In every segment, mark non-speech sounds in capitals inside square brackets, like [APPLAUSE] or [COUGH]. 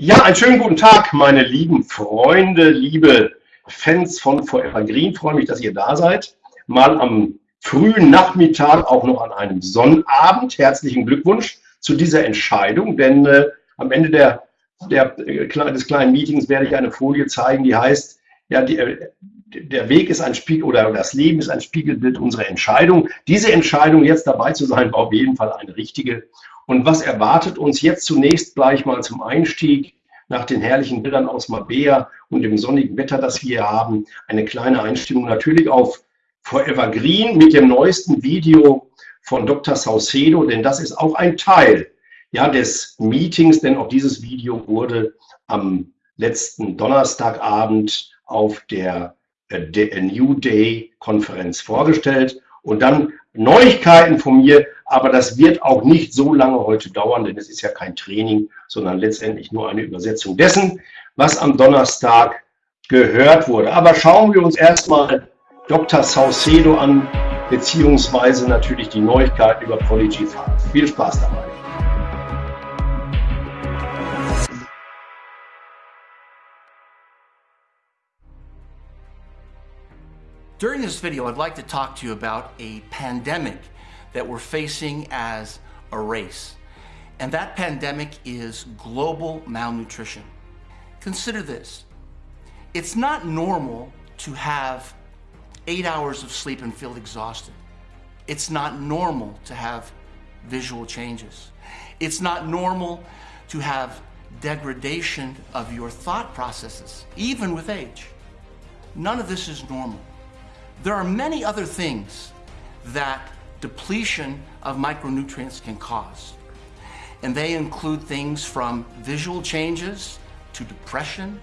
Ja, einen schönen guten Tag, meine lieben Freunde, liebe Fans von Forever Green. Freue mich, dass ihr da seid. Mal am frühen Nachmittag, auch noch an einem Sonnabend. Herzlichen Glückwunsch zu dieser Entscheidung, denn äh, am Ende der, der, äh, des kleinen Meetings werde ich eine Folie zeigen, die heißt, ja, die, äh, der Weg ist ein Spiegel oder das Leben ist ein Spiegelbild unserer Entscheidung. Diese Entscheidung, jetzt dabei zu sein, war auf jeden Fall eine richtige. Und was erwartet uns jetzt zunächst gleich mal zum Einstieg nach den herrlichen Bildern aus Mabea und dem sonnigen Wetter, das wir hier haben, eine kleine Einstimmung natürlich auf Forever Green mit dem neuesten Video von Dr. Saucedo, denn das ist auch ein Teil ja, des Meetings, denn auch dieses Video wurde am letzten Donnerstagabend auf der äh, New Day Konferenz vorgestellt und dann Neuigkeiten von mir, aber das wird auch nicht so lange heute dauern, denn es ist ja kein Training, sondern letztendlich nur eine Übersetzung dessen, was am Donnerstag gehört wurde. Aber schauen wir uns erstmal Dr. Saucedo an, beziehungsweise natürlich die Neuigkeiten über Prodigy 5. Viel Spaß dabei. During this video, I'd like to talk to you about a pandemic that we're facing as a race. And that pandemic is global malnutrition. Consider this. It's not normal to have eight hours of sleep and feel exhausted. It's not normal to have visual changes. It's not normal to have degradation of your thought processes, even with age. None of this is normal. There are many other things that depletion of micronutrients can cause. And they include things from visual changes to depression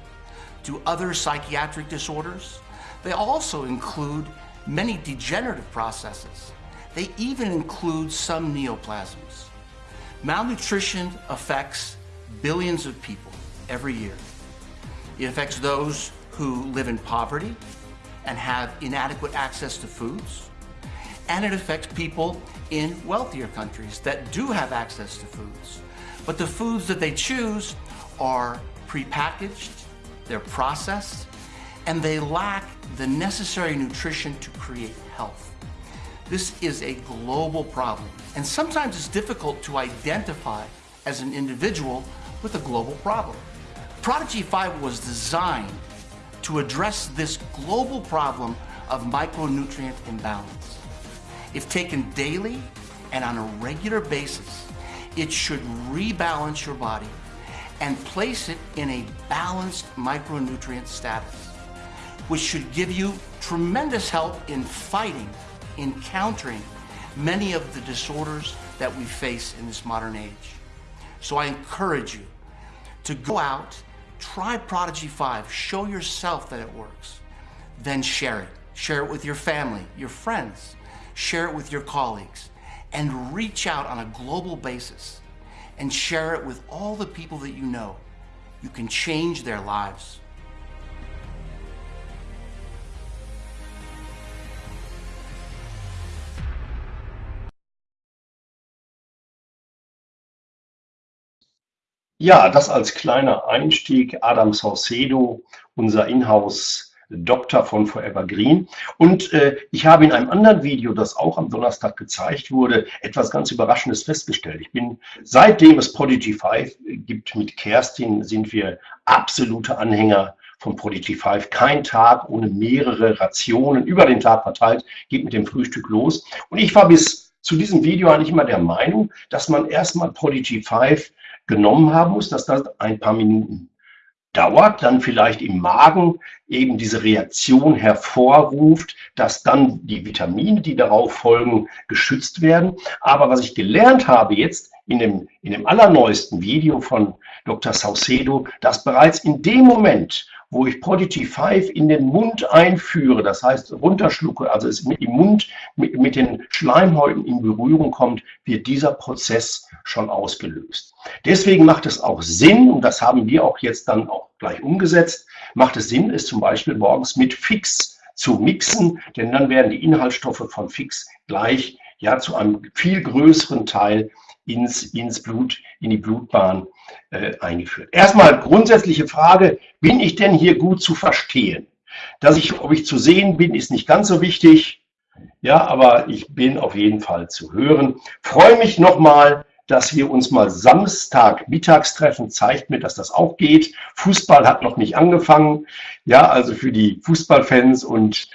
to other psychiatric disorders. They also include many degenerative processes. They even include some neoplasms. Malnutrition affects billions of people every year. It affects those who live in poverty, and have inadequate access to foods. And it affects people in wealthier countries that do have access to foods. But the foods that they choose are prepackaged, they're processed, and they lack the necessary nutrition to create health. This is a global problem, and sometimes it's difficult to identify as an individual with a global problem. Prodigy 5 was designed to address this global problem of micronutrient imbalance. If taken daily and on a regular basis, it should rebalance your body and place it in a balanced micronutrient status, which should give you tremendous help in fighting, in countering many of the disorders that we face in this modern age. So I encourage you to go out Try Prodigy 5. Show yourself that it works. Then share it. Share it with your family, your friends. Share it with your colleagues. And reach out on a global basis and share it with all the people that you know. You can change their lives. Ja, das als kleiner Einstieg. Adam Saucedo, unser Inhouse Doktor von Forever Green. Und äh, ich habe in einem anderen Video, das auch am Donnerstag gezeigt wurde, etwas ganz Überraschendes festgestellt. Ich bin, seitdem es Prodigy 5 gibt mit Kerstin, sind wir absolute Anhänger von Prodigy 5. Kein Tag ohne mehrere Rationen über den Tag verteilt, geht mit dem Frühstück los. Und ich war bis zu diesem Video eigentlich immer der Meinung, dass man erstmal Prodigy 5 genommen haben muss, dass das ein paar Minuten dauert, dann vielleicht im Magen eben diese Reaktion hervorruft, dass dann die Vitamine, die darauf folgen, geschützt werden. Aber was ich gelernt habe jetzt in dem, in dem allerneuesten Video von Dr. Saucedo, dass bereits in dem Moment, wo ich Prodigy 5 in den Mund einführe, das heißt runterschlucke, also es im Mund mit, mit den Schleimhäuten in Berührung kommt, wird dieser Prozess schon ausgelöst. Deswegen macht es auch Sinn, und das haben wir auch jetzt dann auch gleich umgesetzt, macht es Sinn, es zum Beispiel morgens mit Fix zu mixen, denn dann werden die Inhaltsstoffe von Fix gleich ja zu einem viel größeren Teil ins, ins Blut, in die Blutbahn äh, eingeführt. Erstmal grundsätzliche Frage, bin ich denn hier gut zu verstehen? Dass ich, ob ich zu sehen bin, ist nicht ganz so wichtig. Ja, aber ich bin auf jeden Fall zu hören. Freue mich nochmal, dass wir uns mal Samstag mittags treffen. Zeigt mir, dass das auch geht. Fußball hat noch nicht angefangen. Ja, also für die Fußballfans und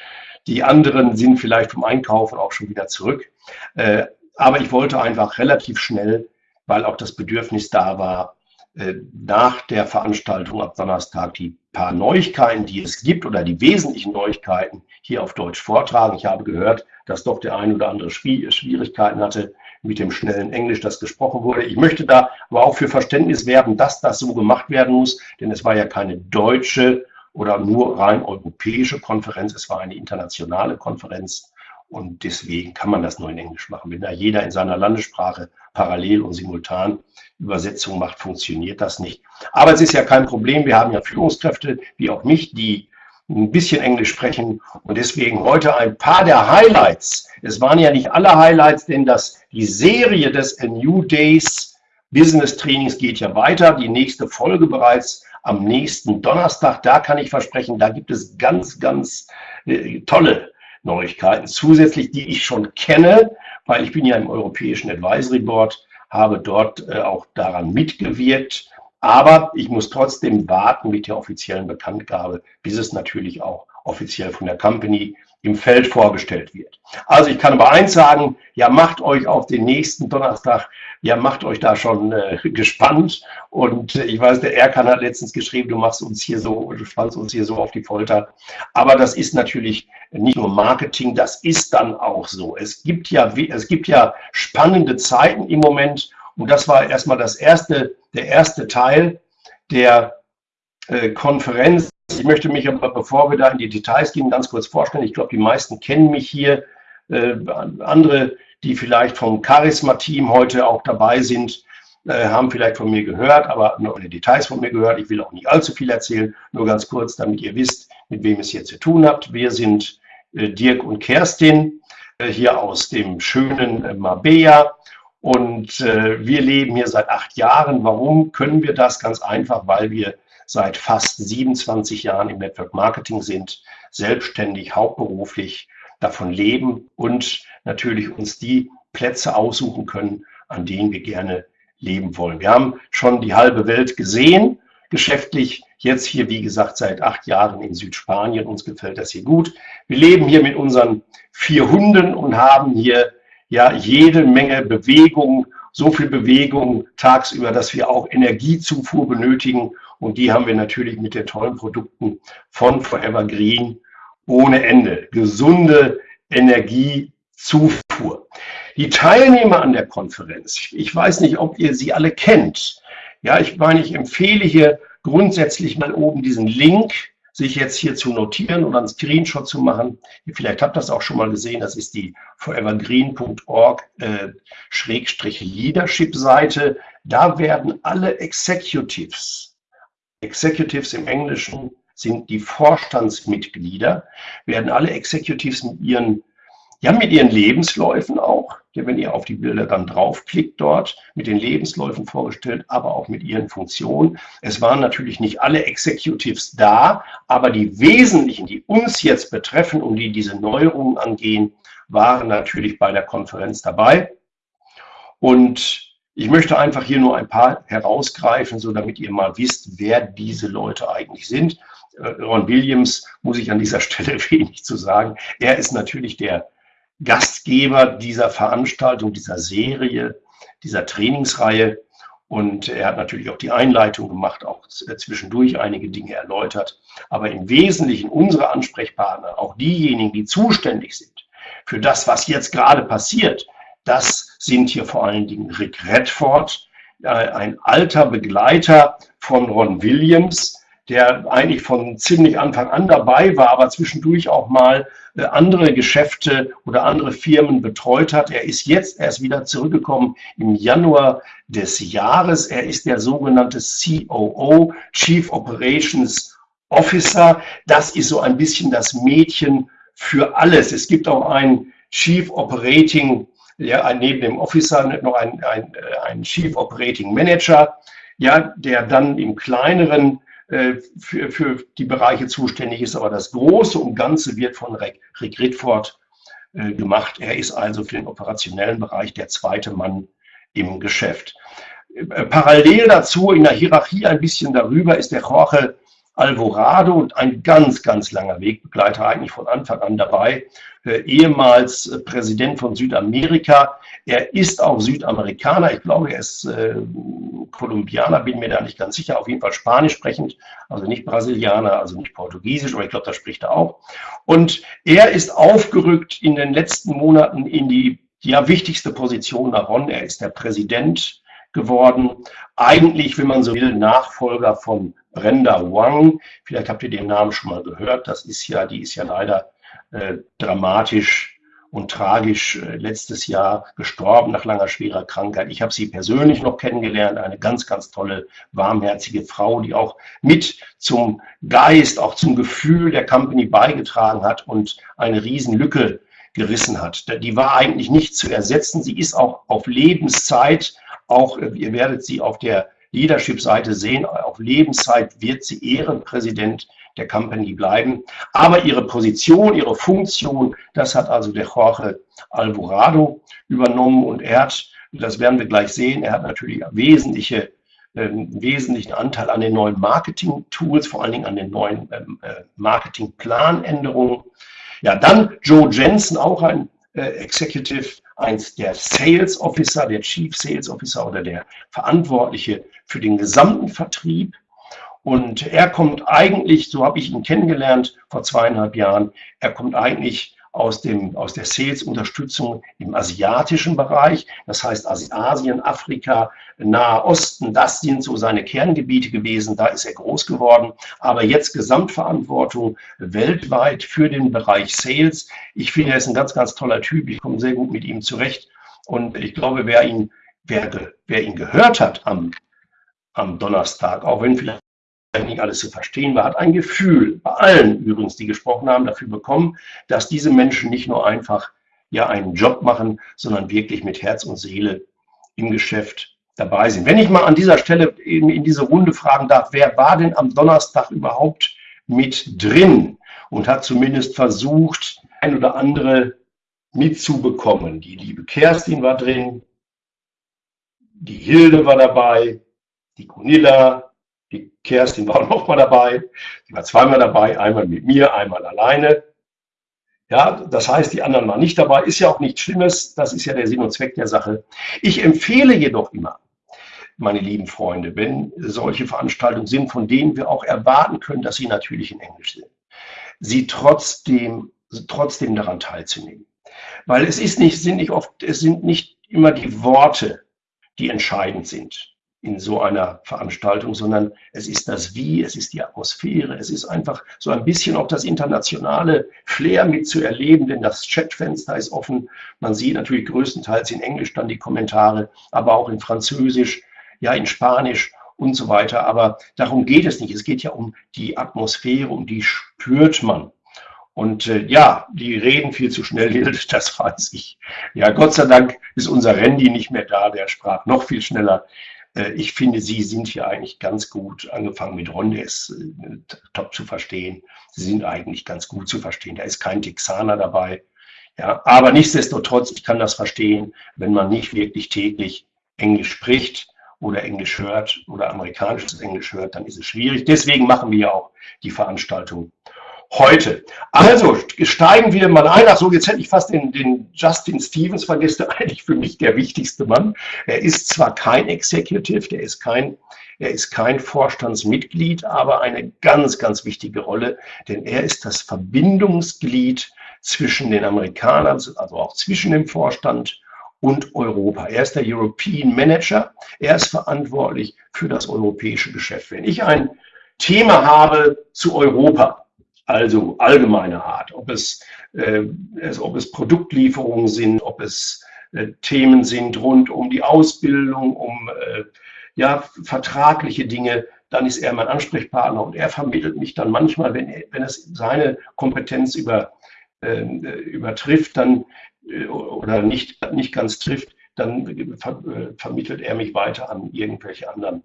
die anderen sind vielleicht vom Einkaufen auch schon wieder zurück. Äh, aber ich wollte einfach relativ schnell, weil auch das Bedürfnis da war, äh, nach der Veranstaltung ab Donnerstag die paar Neuigkeiten, die es gibt oder die wesentlichen Neuigkeiten hier auf Deutsch vortragen. Ich habe gehört, dass doch der ein oder andere Schwierigkeiten hatte mit dem schnellen Englisch, das gesprochen wurde. Ich möchte da aber auch für Verständnis werben, dass das so gemacht werden muss, denn es war ja keine deutsche oder nur rein europäische Konferenz, es war eine internationale Konferenz und deswegen kann man das nur in Englisch machen. Wenn da jeder in seiner Landessprache parallel und simultan Übersetzung macht, funktioniert das nicht. Aber es ist ja kein Problem. Wir haben ja Führungskräfte, wie auch mich, die ein bisschen Englisch sprechen und deswegen heute ein paar der Highlights. Es waren ja nicht alle Highlights, denn das, die Serie des A New Days Business Trainings geht ja weiter. Die nächste Folge bereits am nächsten Donnerstag. Da kann ich versprechen, da gibt es ganz, ganz äh, tolle Neuigkeiten zusätzlich, die ich schon kenne, weil ich bin ja im Europäischen Advisory Board, habe dort äh, auch daran mitgewirkt. Aber ich muss trotzdem warten mit der offiziellen Bekanntgabe, bis es natürlich auch offiziell von der Company im Feld vorgestellt wird. Also ich kann aber eins sagen, ja, macht euch auf den nächsten Donnerstag, ja, macht euch da schon äh, [LAUGHS] gespannt. Und äh, ich weiß, der Erkan hat letztens geschrieben, du machst uns hier so, du spannst uns hier so auf die Folter. Aber das ist natürlich nicht nur Marketing, das ist dann auch so. Es gibt ja, es gibt ja spannende Zeiten im Moment. Und das war erstmal das erste, der erste Teil der äh, Konferenz ich möchte mich aber, bevor wir da in die Details gehen, ganz kurz vorstellen. Ich glaube, die meisten kennen mich hier. Äh, andere, die vielleicht vom Charisma-Team heute auch dabei sind, äh, haben vielleicht von mir gehört, aber nur die Details von mir gehört. Ich will auch nicht allzu viel erzählen, nur ganz kurz, damit ihr wisst, mit wem es hier zu tun habt. Wir sind äh, Dirk und Kerstin, äh, hier aus dem schönen äh, Marbella. Und äh, wir leben hier seit acht Jahren. Warum können wir das? Ganz einfach, weil wir seit fast 27 Jahren im Network Marketing sind, selbstständig, hauptberuflich davon leben und natürlich uns die Plätze aussuchen können, an denen wir gerne leben wollen. Wir haben schon die halbe Welt gesehen, geschäftlich. Jetzt hier, wie gesagt, seit acht Jahren in Südspanien. Uns gefällt das hier gut. Wir leben hier mit unseren vier Hunden und haben hier ja jede Menge Bewegung, so viel Bewegung tagsüber, dass wir auch Energiezufuhr benötigen und die haben wir natürlich mit den tollen Produkten von Forever Green ohne Ende. Gesunde Energiezufuhr. Die Teilnehmer an der Konferenz, ich weiß nicht, ob ihr sie alle kennt. Ja, ich meine, ich empfehle hier grundsätzlich mal oben diesen Link, sich jetzt hier zu notieren oder einen Screenshot zu machen. Vielleicht habt ihr das auch schon mal gesehen, das ist die forevergreen.org äh. Da werden alle Executives Executives im Englischen sind die Vorstandsmitglieder, werden alle Executives mit ihren, ja, mit ihren Lebensläufen auch, wenn ihr auf die Bilder dann draufklickt dort, mit den Lebensläufen vorgestellt, aber auch mit ihren Funktionen. Es waren natürlich nicht alle Executives da, aber die wesentlichen, die uns jetzt betreffen und die diese Neuerungen angehen, waren natürlich bei der Konferenz dabei. Und ich möchte einfach hier nur ein paar herausgreifen, so damit ihr mal wisst, wer diese Leute eigentlich sind. Äh, Ron Williams muss ich an dieser [LAUGHS] Stelle wenig zu sagen. Er ist natürlich der Gastgeber dieser Veranstaltung, dieser Serie, dieser Trainingsreihe. Und er hat natürlich auch die Einleitung gemacht, auch zwischendurch einige Dinge erläutert. Aber im Wesentlichen unsere Ansprechpartner, auch diejenigen, die zuständig sind für das, was jetzt gerade passiert, das sind hier vor allen Dingen Rick Redford, äh, ein alter Begleiter von Ron Williams, der eigentlich von ziemlich Anfang an dabei war, aber zwischendurch auch mal äh, andere Geschäfte oder andere Firmen betreut hat. Er ist jetzt erst wieder zurückgekommen im Januar des Jahres. Er ist der sogenannte COO, Chief Operations Officer. Das ist so ein bisschen das Mädchen für alles. Es gibt auch einen Chief Operating ja, neben dem Officer noch ein, ein, ein Chief Operating Manager, ja, der dann im kleineren äh, für, für die Bereiche zuständig ist, aber das Große und Ganze wird von Rick, Rick Ritford äh, gemacht. Er ist also für den operationellen Bereich der zweite Mann im Geschäft. Äh, parallel dazu in der Hierarchie ein bisschen darüber ist der Jorge Alvorado und ein ganz, ganz langer Wegbegleiter, eigentlich von Anfang an dabei, äh, ehemals äh, Präsident von Südamerika. Er ist auch Südamerikaner, ich glaube, er ist äh, Kolumbianer, bin mir da nicht ganz sicher, auf jeden Fall Spanisch sprechend, also nicht Brasilianer, also nicht Portugiesisch, aber ich glaube, das spricht er auch. Und er ist aufgerückt in den letzten Monaten in die ja, wichtigste Position nach Ron. Er ist der Präsident geworden. Eigentlich, wenn man so will, Nachfolger von Brenda Wang. Vielleicht habt ihr den Namen schon mal gehört. Das ist ja, die ist ja leider äh, dramatisch und tragisch äh, letztes Jahr gestorben nach langer schwerer Krankheit. Ich habe sie persönlich noch kennengelernt, eine ganz, ganz tolle, warmherzige Frau, die auch mit zum Geist, auch zum Gefühl der Company beigetragen hat und eine Riesenlücke gerissen hat. Die war eigentlich nicht zu ersetzen. Sie ist auch auf Lebenszeit, auch äh, ihr werdet sie auf der Leadership-Seite sehen, auf Lebenszeit wird sie Ehrenpräsident der Company bleiben. Aber ihre Position, ihre Funktion, das hat also der Jorge Alvarado übernommen und er hat, das werden wir gleich sehen, er hat natürlich wesentliche einen ähm, wesentlichen Anteil an den neuen Marketing-Tools, vor allen Dingen an den neuen ähm, äh, Marketing-Planänderungen. Ja, dann Joe Jensen, auch ein äh, Executive, eins der Sales Officer, der Chief Sales Officer oder der Verantwortliche für den gesamten Vertrieb. Und er kommt eigentlich, so habe ich ihn kennengelernt vor zweieinhalb Jahren, er kommt eigentlich aus, dem, aus der Sales-Unterstützung im asiatischen Bereich. Das heißt Asien, Afrika, Nahe Osten, das sind so seine Kerngebiete gewesen. Da ist er groß geworden. Aber jetzt Gesamtverantwortung weltweit für den Bereich Sales. Ich finde, er ist ein ganz, ganz toller Typ. Ich komme sehr gut mit ihm zurecht. Und ich glaube, wer ihn, wer, wer ihn gehört hat am, am Donnerstag, auch wenn vielleicht nicht alles zu verstehen war, hat ein Gefühl, bei allen übrigens, die gesprochen haben, dafür bekommen, dass diese Menschen nicht nur einfach ja einen Job machen, sondern wirklich mit Herz und Seele im Geschäft dabei sind. Wenn ich mal an dieser Stelle in, in diese Runde fragen darf, wer war denn am Donnerstag überhaupt mit drin und hat zumindest versucht, ein oder andere mitzubekommen? Die liebe Kerstin war drin, die Hilde war dabei, die Gunilla, die Kerstin war auch [LAUGHS] noch mal dabei. Sie war zweimal dabei, einmal mit mir, einmal alleine. Ja, das heißt, die anderen waren nicht dabei. Ist ja auch nichts Schlimmes. Das ist ja der Sinn und Zweck der Sache. Ich empfehle jedoch immer, meine lieben Freunde, wenn solche Veranstaltungen sind, von denen wir auch erwarten können, dass sie natürlich in Englisch sind, sie trotzdem, trotzdem daran teilzunehmen. Weil es ist nicht, sind nicht oft, es sind nicht immer die Worte, die entscheidend sind in so einer Veranstaltung, sondern es ist das Wie, es ist die Atmosphäre, es ist einfach so ein bisschen auch das internationale Flair mitzuerleben, denn das Chatfenster ist offen. Man sieht natürlich größtenteils in Englisch dann die Kommentare, aber auch in Französisch, ja in Spanisch und so weiter. Aber darum geht es nicht. Es geht ja um die Atmosphäre, um die spürt man. Und äh, ja, die reden viel zu schnell, [LAUGHS] das weiß ich. Ja, Gott sei Dank ist unser Randy nicht mehr da, der sprach noch viel schneller. Äh, ich finde, Sie sind hier eigentlich ganz gut, angefangen mit Ron, der ist äh, top zu verstehen. Sie sind eigentlich ganz gut zu verstehen. Da ist kein Texaner dabei. Ja, aber nichtsdestotrotz, ich kann das verstehen, wenn man nicht wirklich täglich Englisch spricht oder Englisch hört oder amerikanisches Englisch hört, dann ist es schwierig. Deswegen machen wir ja auch die Veranstaltung heute. Also steigen wir mal ein. Achso, jetzt hätte ich fast den, den Justin Stevens vergessen, [LAUGHS] eigentlich für mich der wichtigste Mann. Er ist zwar kein Executive, der ist kein, er ist kein Vorstandsmitglied, aber eine ganz, ganz wichtige Rolle, denn er ist das Verbindungsglied zwischen den Amerikanern, also auch zwischen dem Vorstand und Europa. Er ist der European Manager. Er ist verantwortlich für das europäische Geschäft. Wenn ich ein Thema habe zu Europa, also allgemeiner Art, ob es, äh, ob es Produktlieferungen sind, ob es äh, Themen sind rund um die Ausbildung, um äh, ja, vertragliche Dinge, dann ist er mein Ansprechpartner und er vermittelt mich dann manchmal, wenn, wenn es seine Kompetenz über, ähm, übertrifft, dann äh, oder nicht, nicht ganz trifft, dann ver vermittelt er mich weiter an irgendwelche anderen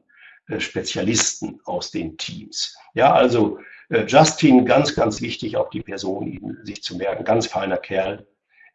Spezialisten aus den Teams. Ja, also Justin, ganz, ganz wichtig, auch die Person sich zu merken, ganz feiner Kerl,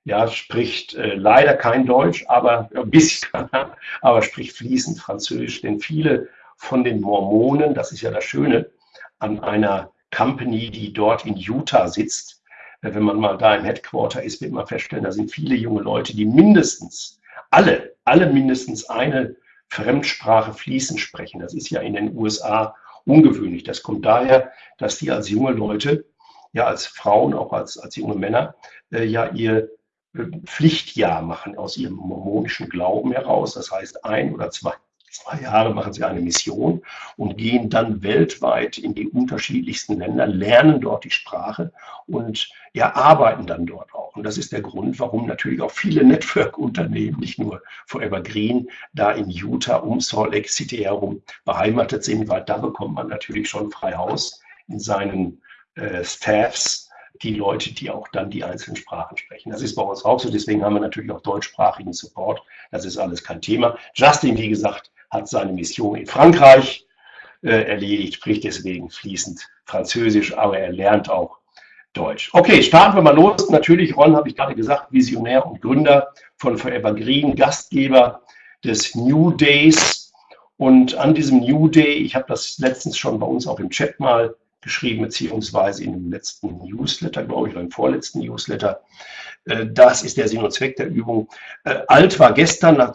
ja, spricht äh, leider kein Deutsch, aber ein bisschen, [LAUGHS] aber spricht fließend Französisch, denn viele von den Mormonen, das ist ja das Schöne, an einer Company, die dort in Utah sitzt, äh, wenn man mal da im Headquarter ist, wird man feststellen, da sind viele junge Leute, die mindestens, alle, alle mindestens eine Fremdsprache fließend sprechen. Das ist ja in den USA ungewöhnlich. Das kommt daher, dass die als junge Leute, ja als Frauen, auch als, als junge Männer, äh, ja ihr Pflichtjahr machen aus ihrem mormonischen Glauben heraus. Das heißt, ein oder zwei, zwei Jahre machen sie eine Mission und gehen dann weltweit in die unterschiedlichsten Länder, lernen dort die Sprache und ja, arbeiten dann dort auch. Und das ist der Grund, warum natürlich auch viele [LAUGHS] Network-Unternehmen, nicht nur Forever Green, da in Utah um Salt Lake City herum beheimatet sind, weil da bekommt man natürlich schon frei Haus in seinen äh, Staffs die Leute, die auch dann die einzelnen Sprachen sprechen. Das ist bei uns auch so, deswegen haben wir natürlich auch deutschsprachigen Support. Das ist alles kein Thema. Justin, wie gesagt, hat seine Mission in Frankreich äh, erledigt, spricht deswegen fließend Französisch, aber er lernt auch Deutsch. Okay, starten wir mal los. Natürlich, Ron, habe ich gerade gesagt, Visionär und Gründer von Forever Green, Gastgeber des New Days. Und an diesem New Day, ich habe das letztens schon bei uns auch im Chat mal geschrieben, beziehungsweise in dem letzten Newsletter, glaube ich, oder im vorletzten Newsletter. Äh, das ist der Sinn und Zweck der Übung. Äh, alt war gestern,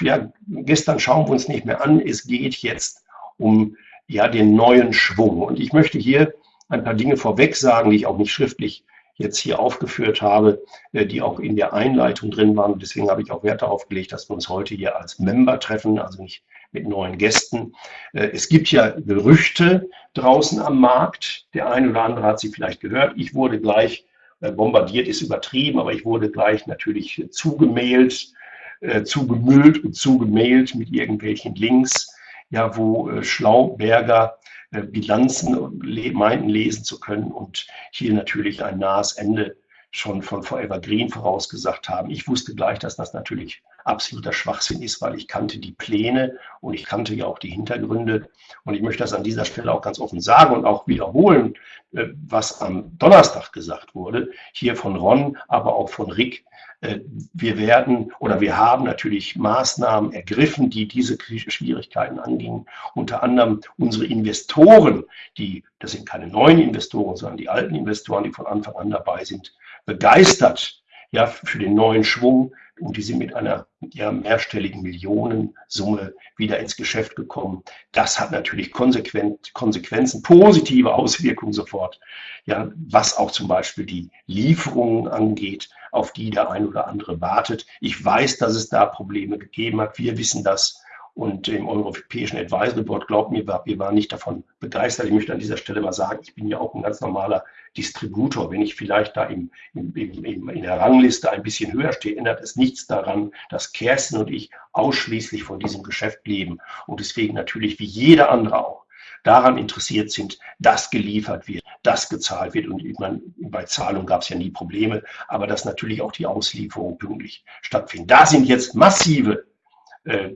ja, gestern schauen wir uns nicht mehr an. Es geht jetzt um ja, den neuen Schwung. Und ich möchte hier ein paar Dinge vorweg sagen, die ich auch nicht schriftlich jetzt hier aufgeführt habe, äh, die auch in der Einleitung drin waren. Deswegen habe ich auch Wert darauf gelegt, dass wir uns heute hier als Member treffen, also nicht mit neuen Gästen. Äh, es gibt ja Gerüchte draußen am Markt. Der eine oder andere hat sie vielleicht gehört. Ich wurde gleich äh, bombardiert, ist übertrieben, aber ich wurde gleich natürlich zugemailt, zugemüllt und zugemailt mit irgendwelchen Links, ja, wo Schlauberger Bilanzen meinten lesen zu können und hier natürlich ein nahes Ende schon von Forever Green vorausgesagt haben. Ich wusste gleich, dass das natürlich absoluter Schwachsinn ist, weil ich kannte die Pläne und ich kannte ja auch die Hintergründe. Und ich möchte das an dieser Stelle auch ganz offen sagen und auch wiederholen, äh, was am Donnerstag gesagt wurde, hier von Ron, aber auch von Rick. Äh, wir werden oder wir haben natürlich Maßnahmen ergriffen, die diese Schwierigkeiten angingen. Unter anderem unsere Investoren, die, das sind keine neuen Investoren, sondern die alten Investoren, die von Anfang an dabei sind, begeistert ja, für den neuen Schwung und die sind mit einer ja, mehrstelligen Millionensumme wieder ins Geschäft gekommen. Das hat natürlich konsequent, Konsequenzen, positive Auswirkungen sofort, ja, was auch zum Beispiel die Lieferungen angeht, auf die der ein oder andere wartet. Ich weiß, dass es da Probleme gegeben hat. Wir wissen das und im Europäischen Advisory Board, glaubt mir, wir waren nicht davon begeistert. Ich möchte an dieser Stelle mal sagen, ich bin ja auch ein ganz normaler Distributor. Wenn ich vielleicht da im, im, im, in der Rangliste ein bisschen höher stehe, ändert es nichts daran, dass Kerstin und ich ausschließlich von diesem Geschäft leben und deswegen natürlich wie jeder andere auch daran interessiert sind, dass geliefert wird, dass gezahlt wird. Und meine, bei Zahlung gab es ja nie Probleme, aber dass natürlich auch die Auslieferung pünktlich stattfindet. Da sind jetzt massive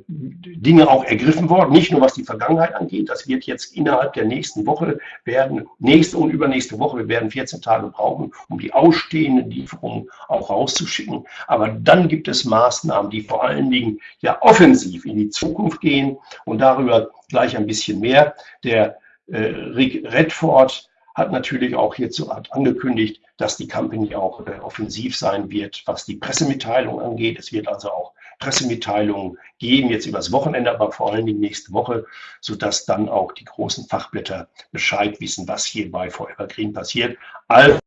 Dinge auch ergriffen worden, nicht nur was die Vergangenheit angeht. Das wird jetzt innerhalb der nächsten Woche werden, nächste und übernächste Woche, wir werden 14 Tage brauchen, um die ausstehenden Lieferungen auch rauszuschicken. Aber dann gibt es Maßnahmen, die vor allen Dingen ja offensiv in die Zukunft gehen und darüber gleich ein bisschen mehr. Der äh, Rick Redford hat natürlich auch hierzu angekündigt, dass die Company auch äh, offensiv sein wird, was die Pressemitteilung angeht. Es wird also auch Pressemitteilungen geben, jetzt übers Wochenende, aber vor allen Dingen nächste Woche, sodass dann auch die großen Fachblätter Bescheid wissen, was hier bei Forever Green passiert. Also,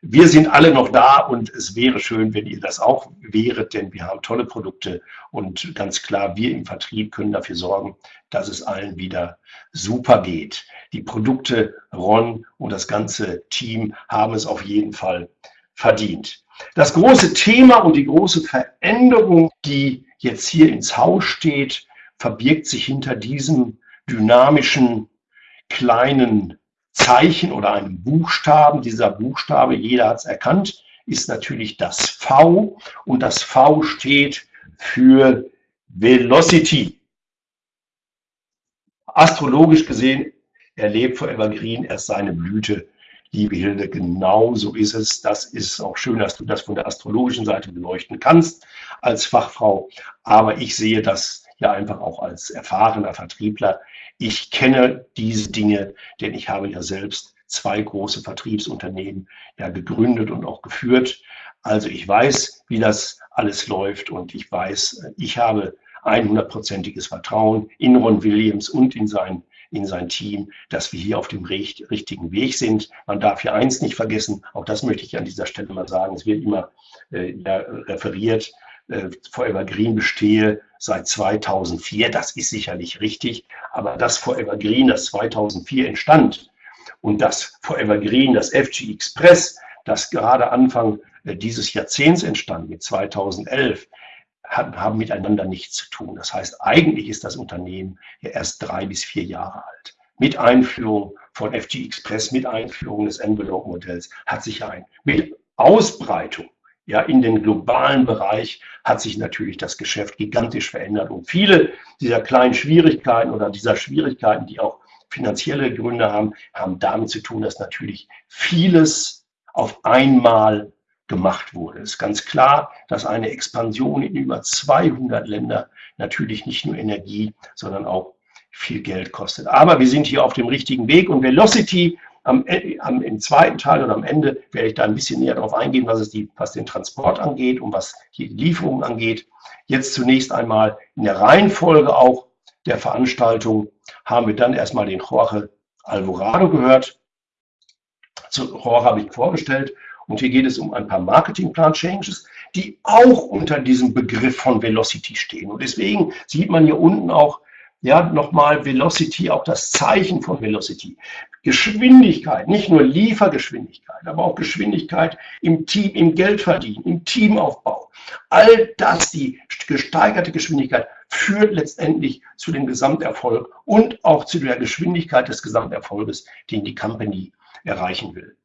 wir sind alle noch da und es wäre schön, wenn ihr das auch wäret, denn wir haben tolle Produkte und ganz klar, wir im Vertrieb können dafür sorgen, dass es allen wieder super geht. Die Produkte Ron und das ganze Team haben es auf jeden Fall verdient. Das große Thema und die große Veränderung, die jetzt hier ins Haus steht, verbirgt sich hinter diesem dynamischen kleinen Zeichen oder einem Buchstaben. Dieser Buchstabe, jeder hat es erkannt, ist natürlich das V und das V steht für Velocity. Astrologisch gesehen erlebt Forever Green erst seine Blüte. Liebe Hilde, genau so ist es. Das ist auch schön, dass du das von der astrologischen Seite beleuchten kannst als Fachfrau. Aber ich sehe das ja einfach auch als erfahrener Vertriebler. Ich kenne diese Dinge, denn ich habe ja selbst zwei große Vertriebsunternehmen ja gegründet und auch geführt. Also ich weiß, wie das alles läuft und ich weiß, ich habe 100-prozentiges Vertrauen in Ron Williams und in sein, in sein Team, dass wir hier auf dem richtigen Weg sind. Man darf hier eins nicht vergessen, auch das möchte ich an dieser Stelle mal sagen, es wird immer äh, ja, referiert, äh, Forever Green bestehe seit 2004, das ist sicherlich richtig, aber das Forever Green, das 2004 entstand und das Forever Green, das FG Express, das gerade Anfang äh, dieses Jahrzehnts entstand, mit 2011, haben miteinander nichts zu tun. Das heißt, eigentlich ist das Unternehmen ja erst drei bis vier Jahre alt. Mit Einführung von FG Express, mit Einführung des Envelope-Modells hat sich ein, mit Ausbreitung ja, in den globalen Bereich hat sich natürlich das Geschäft gigantisch verändert. Und viele dieser kleinen Schwierigkeiten oder dieser Schwierigkeiten, die auch finanzielle Gründe haben, haben damit zu tun, dass natürlich vieles auf einmal gemacht wurde. Es ist ganz klar, dass eine Expansion in über 200 Länder natürlich nicht nur Energie, sondern auch viel Geld kostet. Aber wir sind hier auf dem richtigen Weg und Velocity am, am, im zweiten Teil oder am Ende werde ich da ein bisschen näher darauf eingehen, was, die, was den Transport angeht und was die Lieferungen angeht. Jetzt zunächst einmal in der Reihenfolge auch der Veranstaltung haben wir dann erstmal den Jorge Alvorado gehört. Zu Jorge habe ich vorgestellt und hier geht es um ein paar Marketingplan-Changes, die auch unter diesem Begriff von Velocity stehen. Und deswegen sieht man hier unten auch ja, nochmal Velocity, auch das Zeichen von Velocity. Geschwindigkeit, nicht nur Liefergeschwindigkeit, aber auch Geschwindigkeit im Team, im Geldverdienen, im Teamaufbau. All das, die gesteigerte Geschwindigkeit, führt letztendlich zu dem Gesamterfolg und auch zu der Geschwindigkeit des Gesamterfolges, den die Company erreichen will.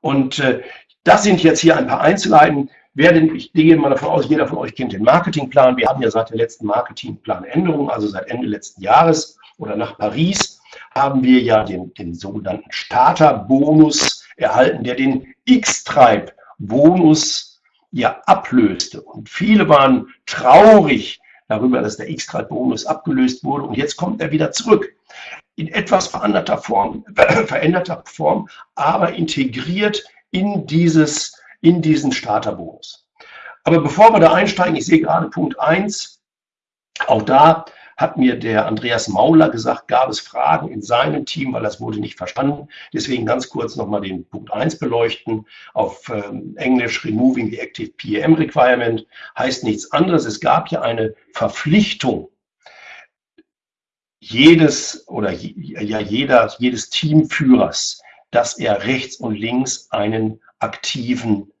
Und äh, das sind jetzt hier ein paar Einzelheiten. Ich gehe mal davon aus, jeder von euch kennt den Marketingplan. Wir haben ja seit der letzten Marketingplanänderung, also seit Ende letzten Jahres oder nach Paris, haben wir ja den, den sogenannten Starterbonus erhalten, der den X-Tribe-Bonus ja ablöste. Und viele waren traurig darüber, dass der X-Tribe-Bonus abgelöst wurde. Und jetzt kommt er wieder zurück. In etwas veränderter Form, [CLEARS THROAT] veränderter Form, aber integriert in, dieses, in diesen Starterbonus. Aber bevor wir da einsteigen, ich sehe gerade Punkt 1, auch da hat mir der Andreas Mauler gesagt, gab es Fragen in seinem Team, weil das wurde nicht verstanden. Deswegen ganz kurz nochmal den Punkt 1 beleuchten. Auf ähm, Englisch Removing the Active PEM Requirement heißt nichts anderes. Es gab ja eine Verpflichtung jedes oder ja jeder, jedes Teamführers, dass er rechts und links einen aktiven,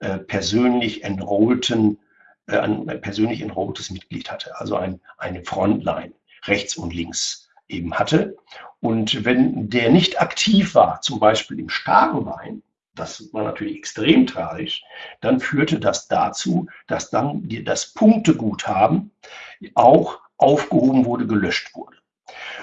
äh, persönlich enrollten, äh, ein persönlich enrolltes Mitglied hatte, also ein, eine Frontline rechts und links eben hatte. Und wenn der nicht aktiv war, zum Beispiel im starken Bein, das war natürlich extrem tragisch, dann führte das dazu, dass dann das Punkteguthaben auch aufgehoben wurde, gelöscht wurde.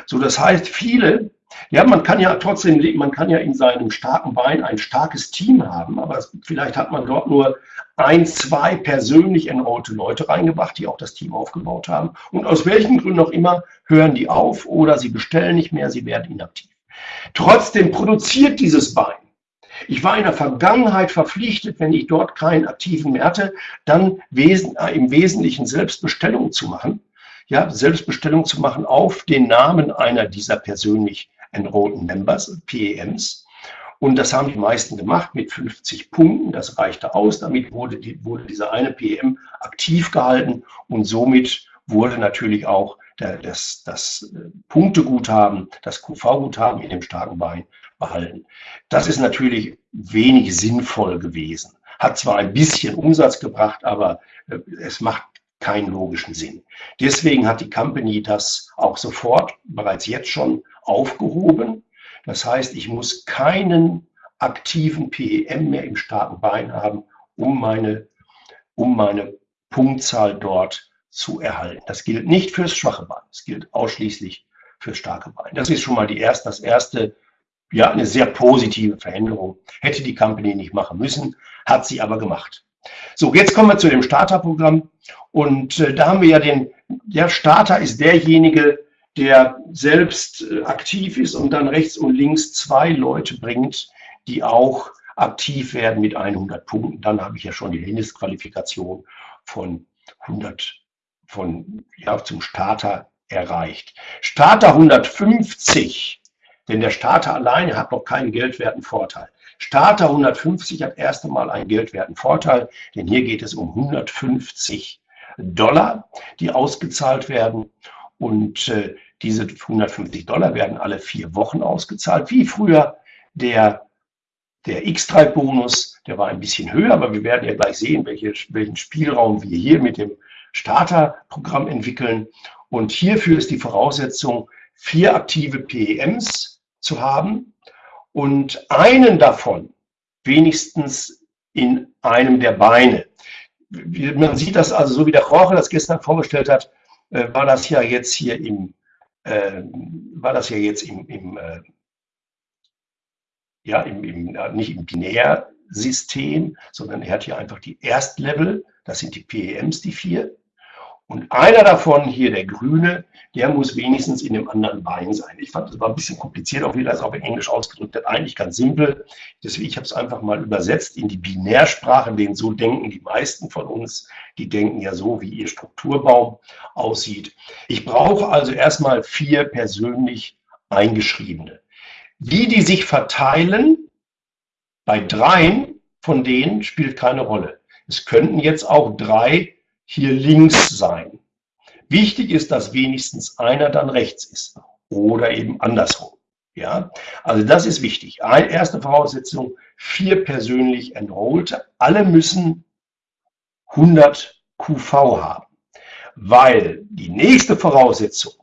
So, das heißt, viele ja, man kann ja trotzdem, man kann ja in seinem starken Bein ein starkes Team haben, aber vielleicht hat man dort nur ein, zwei persönlich enrollte Leute reingebracht, die auch das Team aufgebaut haben. Und aus welchen Gründen auch immer hören die auf oder sie bestellen nicht mehr, sie werden inaktiv. Trotzdem produziert dieses Bein. Ich war in der Vergangenheit verpflichtet, wenn ich dort keinen aktiven mehr hatte, dann im Wesentlichen Selbstbestellung zu machen. Ja, Selbstbestellung zu machen auf den Namen einer dieser persönlich Enrolled Members, PEMs. Und das haben die meisten gemacht mit 50 Punkten. Das reichte aus. Damit wurde, die, wurde dieser eine PM aktiv gehalten und somit wurde natürlich auch der, das, das äh, Punkteguthaben, das QV-Guthaben in dem starken Bein behalten. Das ist natürlich wenig sinnvoll gewesen. Hat zwar ein bisschen Umsatz gebracht, aber äh, es macht keinen logischen Sinn. Deswegen hat die Company das auch sofort, bereits jetzt schon aufgehoben. Das heißt, ich muss keinen aktiven PEM mehr im starken Bein haben, um meine, um meine Punktzahl dort zu erhalten. Das gilt nicht fürs schwache Bein, es gilt ausschließlich fürs starke Bein. Das ist schon mal die erste, das erste, ja, eine sehr positive Veränderung. Hätte die Company nicht machen müssen, hat sie aber gemacht. So, jetzt kommen wir zu dem Starterprogramm. Und äh, da haben wir ja den, der Starter ist derjenige, der selbst äh, aktiv ist und dann rechts und links zwei Leute bringt, die auch aktiv werden mit 100 Punkten. Dann habe ich ja schon die Mindestqualifikation von 100 von, ja, zum Starter erreicht. Starter 150, denn der Starter alleine hat noch keinen geldwerten Vorteil. Starter 150 hat erst einmal einen geldwerten Vorteil, denn hier geht es um 150 Dollar, die ausgezahlt werden. Und äh, diese 150 Dollar werden alle vier Wochen ausgezahlt, wie früher der, der X-Tribe-Bonus. Der war ein bisschen höher, aber wir werden ja gleich sehen, welche, welchen Spielraum wir hier mit dem Starterprogramm entwickeln. Und hierfür ist die Voraussetzung, vier aktive PEMs zu haben und einen davon wenigstens in einem der Beine. Man sieht das also, so wie der Roche das gestern vorgestellt hat, äh, war das ja jetzt hier im, äh, war das ja jetzt im, im äh, ja, im, im, nicht im Binärsystem, sondern er hat hier einfach die Erstlevel, das sind die PEMs, die vier. Und einer davon, hier der Grüne, der muss wenigstens in dem anderen Bein sein. Ich fand, das war ein bisschen kompliziert, auch wie auch in Englisch ausgedrückt hat. Eigentlich ganz simpel. Deswegen, ich habe es einfach mal übersetzt in die Binärsprache, denn so denken die meisten von uns. Die denken ja so, wie ihr Strukturbaum aussieht. Ich brauche also erstmal vier persönlich eingeschriebene. Wie die sich verteilen, bei dreien von denen spielt keine Rolle. Es könnten jetzt auch drei hier links sein. Wichtig ist, dass wenigstens einer dann rechts ist oder eben andersrum. Ja, also das ist wichtig. Eine erste Voraussetzung, vier persönlich Enrollte. Alle müssen 100 QV haben, weil die nächste Voraussetzung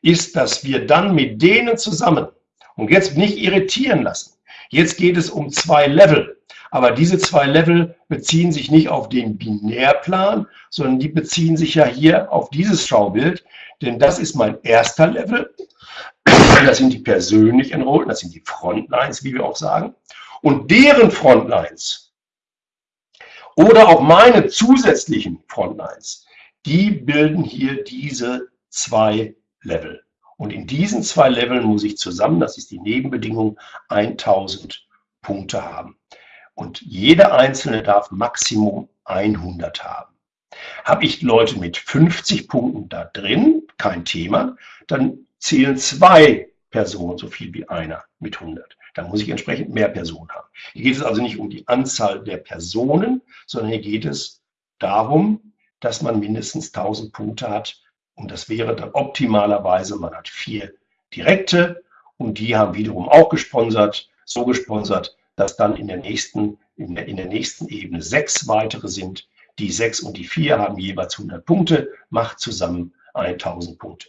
ist, dass wir dann mit denen zusammen, und jetzt nicht irritieren lassen, jetzt geht es um zwei Level. Aber diese zwei Level beziehen sich nicht auf den Binärplan, sondern die beziehen sich ja hier auf dieses Schaubild, denn das ist mein erster Level. Das sind die persönlich Enrollten, das sind die Frontlines, wie wir auch sagen. Und deren Frontlines oder auch meine zusätzlichen Frontlines, die bilden hier diese zwei Level. Und in diesen zwei Leveln muss ich zusammen, das ist die Nebenbedingung, 1000 Punkte haben und jeder einzelne darf Maximum 100 haben. Habe ich Leute mit 50 Punkten da drin, kein Thema, dann zählen zwei Personen so viel wie einer mit 100. Dann muss ich entsprechend mehr Personen haben. Hier geht es also nicht um die Anzahl der Personen, sondern hier geht es darum, dass man mindestens 1000 Punkte hat. Und das wäre dann optimalerweise, man hat vier direkte und die haben wiederum auch gesponsert, so gesponsert, dass dann in der nächsten, in der, in der nächsten Ebene sechs weitere sind. Die sechs und die vier haben jeweils 100 Punkte, macht zusammen 1000 Punkte.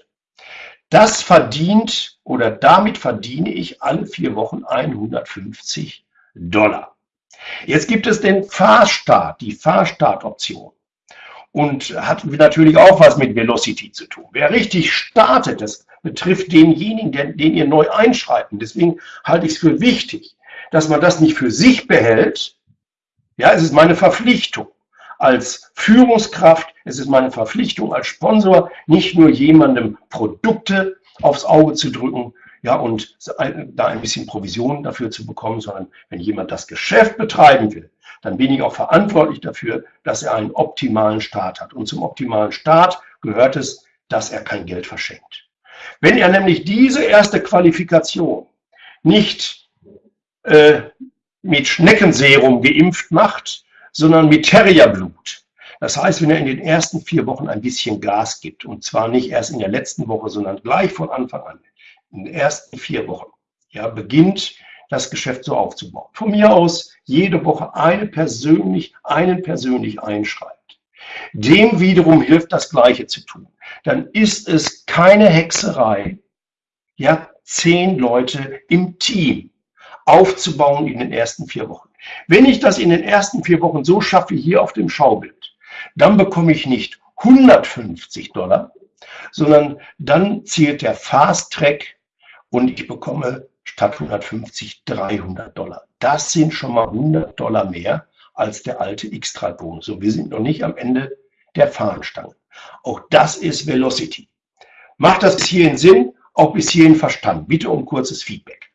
Das verdient oder damit verdiene ich alle vier Wochen 150 Dollar. Jetzt gibt es den Fahrstart, die Fahrstartoption. Und hat natürlich auch was mit Velocity zu tun. Wer richtig startet, das betrifft denjenigen, den, den ihr neu einschreibt. deswegen halte ich es für wichtig, dass man das nicht für sich behält. Ja, es ist meine Verpflichtung als Führungskraft, es ist meine Verpflichtung als Sponsor, nicht nur jemandem Produkte aufs Auge zu drücken, ja, und da ein bisschen Provision dafür zu bekommen, sondern wenn jemand das Geschäft betreiben will, dann bin ich auch verantwortlich dafür, dass er einen optimalen Start hat. Und zum optimalen Start gehört es, dass er kein Geld verschenkt. Wenn er nämlich diese erste Qualifikation nicht äh, mit Schneckenserum geimpft macht, sondern mit Terrierblut. Das heißt, wenn er in den ersten vier Wochen ein bisschen Gas gibt, und zwar nicht erst in der letzten Woche, sondern gleich von Anfang an, in den ersten vier Wochen, ja, beginnt das Geschäft so aufzubauen. Von mir aus jede Woche eine persönlich, einen persönlich einschreibt. Dem wiederum hilft das Gleiche zu tun. Dann ist es keine Hexerei, ja, zehn Leute im Team aufzubauen in den ersten vier Wochen. Wenn ich das in den ersten vier Wochen so schaffe, hier auf dem Schaubild, dann bekomme ich nicht 150 Dollar, sondern dann zählt der Fast Track und ich bekomme statt 150 300 Dollar. Das sind schon mal 100 Dollar mehr als der alte X-Trad-Bonus. Und wir sind noch nicht am Ende der Fahnenstange. Auch das ist Velocity. Macht das bis hierhin Sinn? Auch bis hierhin verstanden? Bitte um kurzes Feedback.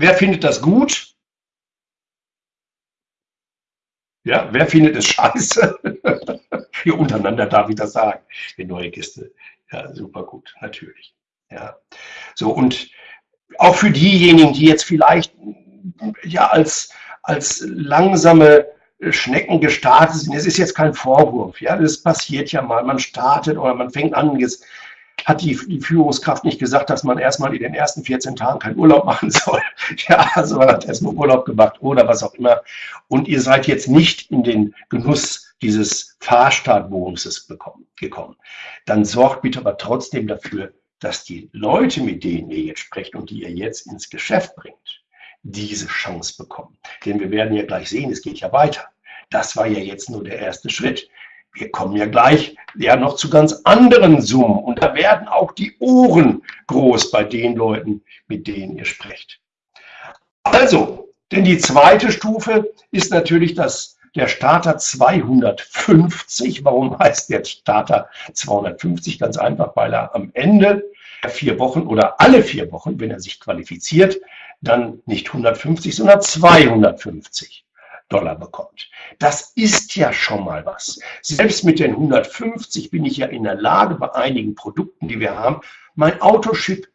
Wer findet das gut? Ja, wer findet es scheiße? [LAUGHS] Hier untereinander darf ich das sagen. Die neue Kiste. Ja, super gut, natürlich. Ja. So, und auch für diejenigen, die jetzt vielleicht ja als, als langsame Schnecken gestartet sind, es ist jetzt kein Vorwurf, ja, das passiert ja mal, man startet oder man fängt an, jetzt hat die, Führungskraft nicht gesagt, dass man erstmal in den ersten 14 Tagen keinen Urlaub machen [LAUGHS] soll. Ja, also man hat erstmal Urlaub gemacht oder was auch immer. Und ihr seid jetzt nicht in den Genuss dieses Fahrstartbonuses gekommen. Dann sorgt bitte aber trotzdem dafür, dass die Leute, mit denen ihr jetzt sprecht und die ihr jetzt ins Geschäft bringt, diese Chance bekommen. Denn wir werden ja gleich sehen, es geht ja weiter. Das war ja jetzt nur der erste Schritt. Wir kommen ja gleich ja noch zu ganz anderen Summen und da werden auch die Ohren groß bei den Leuten, mit denen ihr sprecht. Also, denn die zweite Stufe ist natürlich das der Starter 250. Warum heißt der Starter 250? Ganz einfach, weil er am Ende vier Wochen oder alle vier Wochen, wenn er sich qualifiziert, dann nicht 150, sondern 250 Dollar bekommt. Das ist ja schon mal was. Selbst mit den 150 bin ich ja in der Lage, bei einigen Produkten, die wir haben, mein Autoship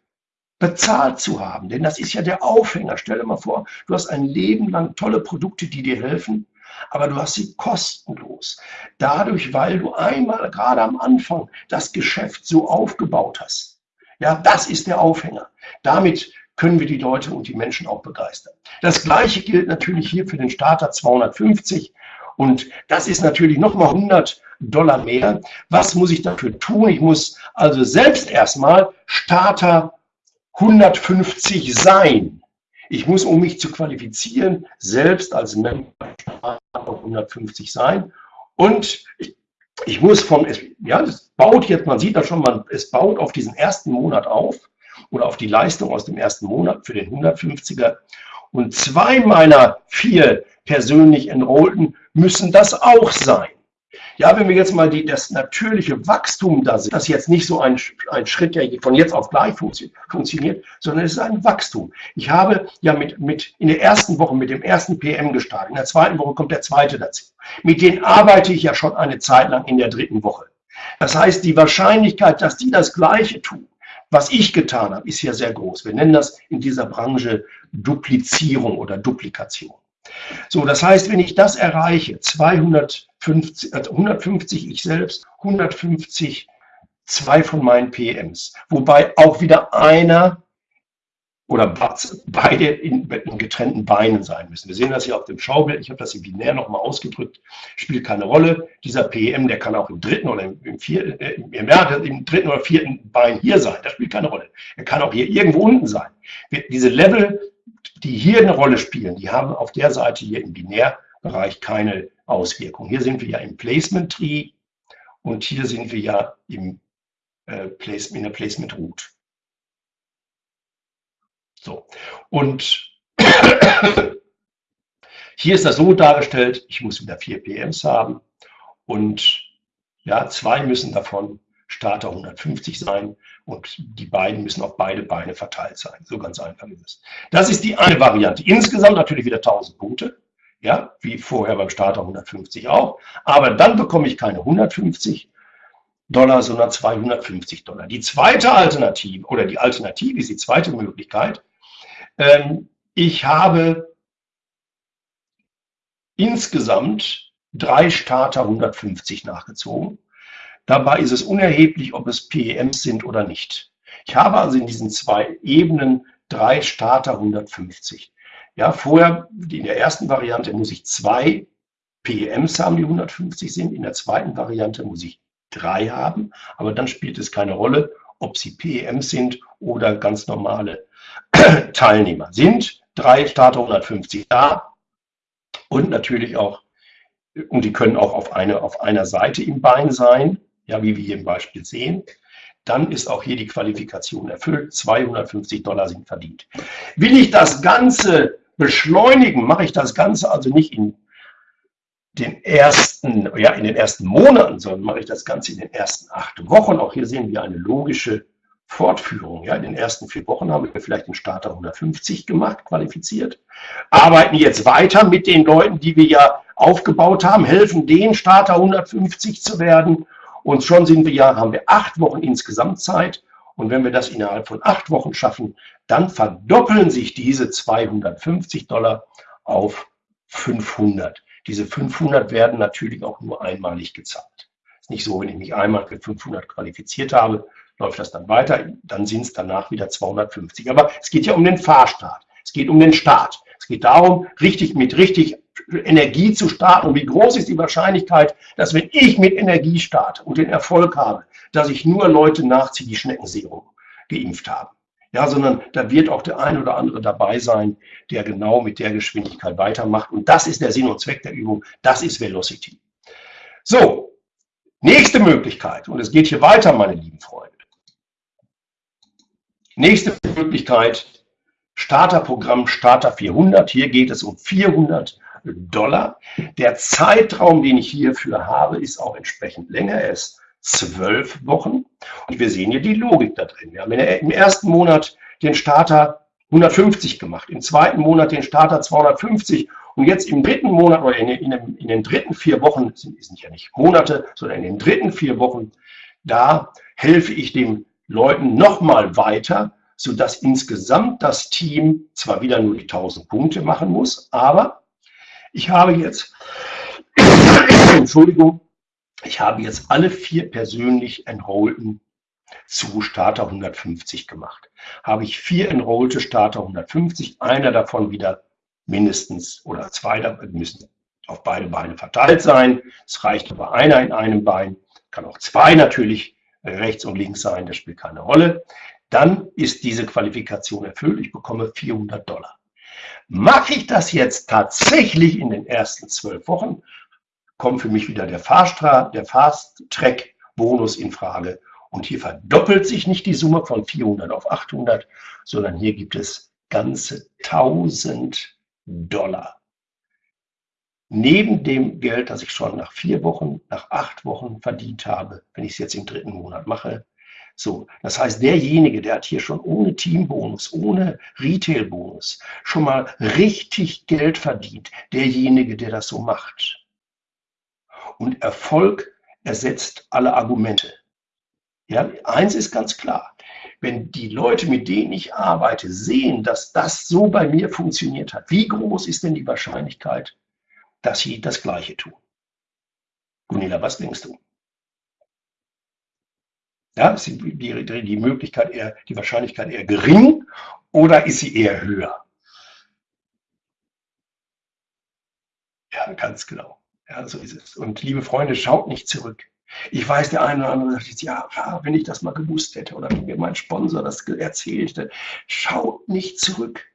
bezahlt zu haben. Denn das ist ja der Aufhänger. Stell dir mal vor, du hast ein Leben lang tolle Produkte, die dir helfen aber du hast sie kostenlos. Dadurch, weil du einmal gerade am Anfang das Geschäft so aufgebaut hast. Ja, das ist der Aufhänger. Damit können wir die Leute und die Menschen auch begeistern. Das gleiche gilt natürlich hier für den Starter 250 und das ist natürlich nochmal 100 Dollar mehr. Was muss ich dafür tun? Ich muss also selbst erstmal Starter 150 sein. Ich muss, um mich zu qualifizieren, selbst als Member 150 sein. Und ich, ich muss von, ja, es baut jetzt, man sieht das schon, man, es baut auf diesen ersten Monat auf oder auf die Leistung aus dem ersten Monat für den 150er. Und zwei meiner vier persönlich Enrollten müssen das auch sein. Ja, wenn wir jetzt mal die, das natürliche Wachstum da sehen, das ist jetzt nicht so ein, ein Schritt, der von jetzt auf gleich funktio funktioniert, sondern es ist ein Wachstum. Ich habe ja mit, mit in der ersten Woche mit dem ersten PM gestartet, in der zweiten Woche kommt der zweite dazu. Mit denen arbeite ich ja schon eine Zeit lang in der dritten Woche. Das heißt, die Wahrscheinlichkeit, dass die das Gleiche tun, was ich getan habe, ist ja sehr groß. Wir nennen das in dieser Branche Duplizierung oder Duplikation. So, das heißt, wenn ich das erreiche, 250, 150 äh, ich selbst, 150 zwei von meinen PMs, wobei auch wieder einer oder beide in, in, getrennten Beinen sein müssen. Wir sehen das hier auf dem Schaubild, ich habe das hier binär nochmal ausgedrückt, spielt keine Rolle. Dieser PM, der kann auch im dritten oder im, vierten, äh, im, im dritten oder vierten Bein hier sein, das spielt keine Rolle. Er kann auch hier irgendwo unten sein. Diese Level die hier eine Rolle spielen, die haben auf der Seite hier im Binärbereich keine Auswirkung. Hier sind wir ja im Placement Tree und hier sind wir ja im, äh, Place, in der Placement Root. So, und [COUGHS] hier ist das so dargestellt, ich muss wieder vier PMs haben und ja, zwei müssen davon Starter 150 sein und die beiden müssen auf beide Beine verteilt sein. So ganz einfach ist es. Das ist die eine Variante. Insgesamt natürlich wieder 1000 Punkte, ja, wie vorher beim Starter 150 auch. Aber dann bekomme ich keine 150 Dollar, sondern 250 Dollar. Die zweite Alternative oder die Alternative ist die zweite Möglichkeit. Ähm, ich habe insgesamt drei Starter 150 nachgezogen Dabei ist es unerheblich, ob es PEMs sind oder nicht. Ich habe also in diesen zwei Ebenen drei Starter 150. Ja, vorher, in der ersten Variante muss ich zwei PEMs haben, die 150 sind. In der zweiten Variante muss ich drei haben, aber dann spielt es keine Rolle, ob sie PEM sind oder ganz normale [CLEARS THROAT] Teilnehmer. Sind drei Starter 150 da und natürlich auch, und die können auch auf, eine, auf einer Seite im Bein sein, ja, wie wir hier im Beispiel sehen dann ist auch hier die Qualifikation erfüllt. 250 Dollar sind verdient. Will ich das Ganze beschleunigen, mache ich das Ganze also nicht in den ersten, ja, in den ersten Monaten, sondern mache ich das Ganze in den ersten acht Wochen. Auch hier sehen wir eine logische Fortführung. Ja, in den ersten vier Wochen haben wir vielleicht den Starter 150 gemacht, qualifiziert, arbeiten jetzt weiter mit den Leuten, die wir ja aufgebaut haben, helfen den Starter 150 zu werden und schon sind wir ja, haben wir acht Wochen insgesamt Zeit. Und wenn wir das innerhalb von acht Wochen schaffen, dann verdoppeln sich diese 250 Dollar auf 500. Diese 500 werden natürlich auch nur einmalig gezahlt. Ist nicht so, wenn ich mich einmal für 500 qualifiziert habe, läuft das dann weiter, dann sind es danach wieder 250. Aber es geht ja um den Fahrstart. Es geht um den Start. Es geht darum, richtig mit richtig Energie zu starten und wie groß ist die Wahrscheinlichkeit, dass wenn ich mit Energie starte und den Erfolg habe, dass ich nur Leute nachziehe, die Schneckenserum geimpft haben. Ja, sondern da wird auch der ein oder andere dabei sein, der genau mit der Geschwindigkeit weitermacht. Und das ist der Sinn und Zweck der Übung. Das ist Velocity. So, nächste Möglichkeit. Und es geht hier weiter, meine lieben Freunde. Nächste Möglichkeit, Starterprogramm Starter 400. Hier geht es um 400 Dollar. Der Zeitraum, den ich hierfür habe, ist auch entsprechend länger. Er ist zwölf Wochen. Und wir sehen hier die Logik da drin. Wir haben im ersten Monat den Starter 150 gemacht, im zweiten Monat den Starter 250 und jetzt im dritten Monat oder in, in, in den dritten vier Wochen, sind, sind ja nicht Monate, sondern in den dritten vier Wochen, da helfe ich den Leuten nochmal weiter, sodass insgesamt das Team zwar wieder nur die 1000 Punkte machen muss, aber ich habe jetzt, [COUGHS] Entschuldigung, ich habe jetzt alle vier persönlich Enrollten zu Starter 150 gemacht. Habe ich vier Enrollte Starter 150, einer davon wieder mindestens oder zwei müssen auf beide Beine verteilt sein. Es reicht aber einer in einem Bein, kann auch zwei natürlich rechts und links sein, das spielt keine Rolle. Dann ist diese Qualifikation erfüllt. Ich bekomme 400 Dollar. Mache ich das jetzt tatsächlich in den ersten zwölf Wochen, kommt für mich wieder der Fahrstra der Fast-Track-Bonus in Frage. Und hier verdoppelt sich nicht die Summe von 400 auf 800, sondern hier gibt es ganze 1000 Dollar. Neben dem Geld, das ich schon nach vier Wochen, nach acht Wochen verdient habe, wenn ich es jetzt im dritten Monat mache, so, das heißt, derjenige, der hat hier schon ohne Teambonus, ohne Retailbonus schon mal richtig Geld verdient. Derjenige, der das so macht. Und Erfolg ersetzt alle Argumente. Ja, eins ist ganz klar. Wenn die Leute, mit denen ich arbeite, sehen, dass das so bei mir funktioniert hat, wie groß ist denn die Wahrscheinlichkeit, dass sie das Gleiche tun? Gunilla, was denkst du? Ja, ist die, die, die Möglichkeit eher, die Wahrscheinlichkeit eher gering oder ist sie eher höher? Ja, ganz genau. Ja, so ist es. Und liebe Freunde, schaut nicht zurück. Ich weiß, der eine oder andere sagt jetzt, ja, wenn ich das mal gewusst hätte oder wenn mir mein Sponsor das erzählt hätte, schaut nicht zurück.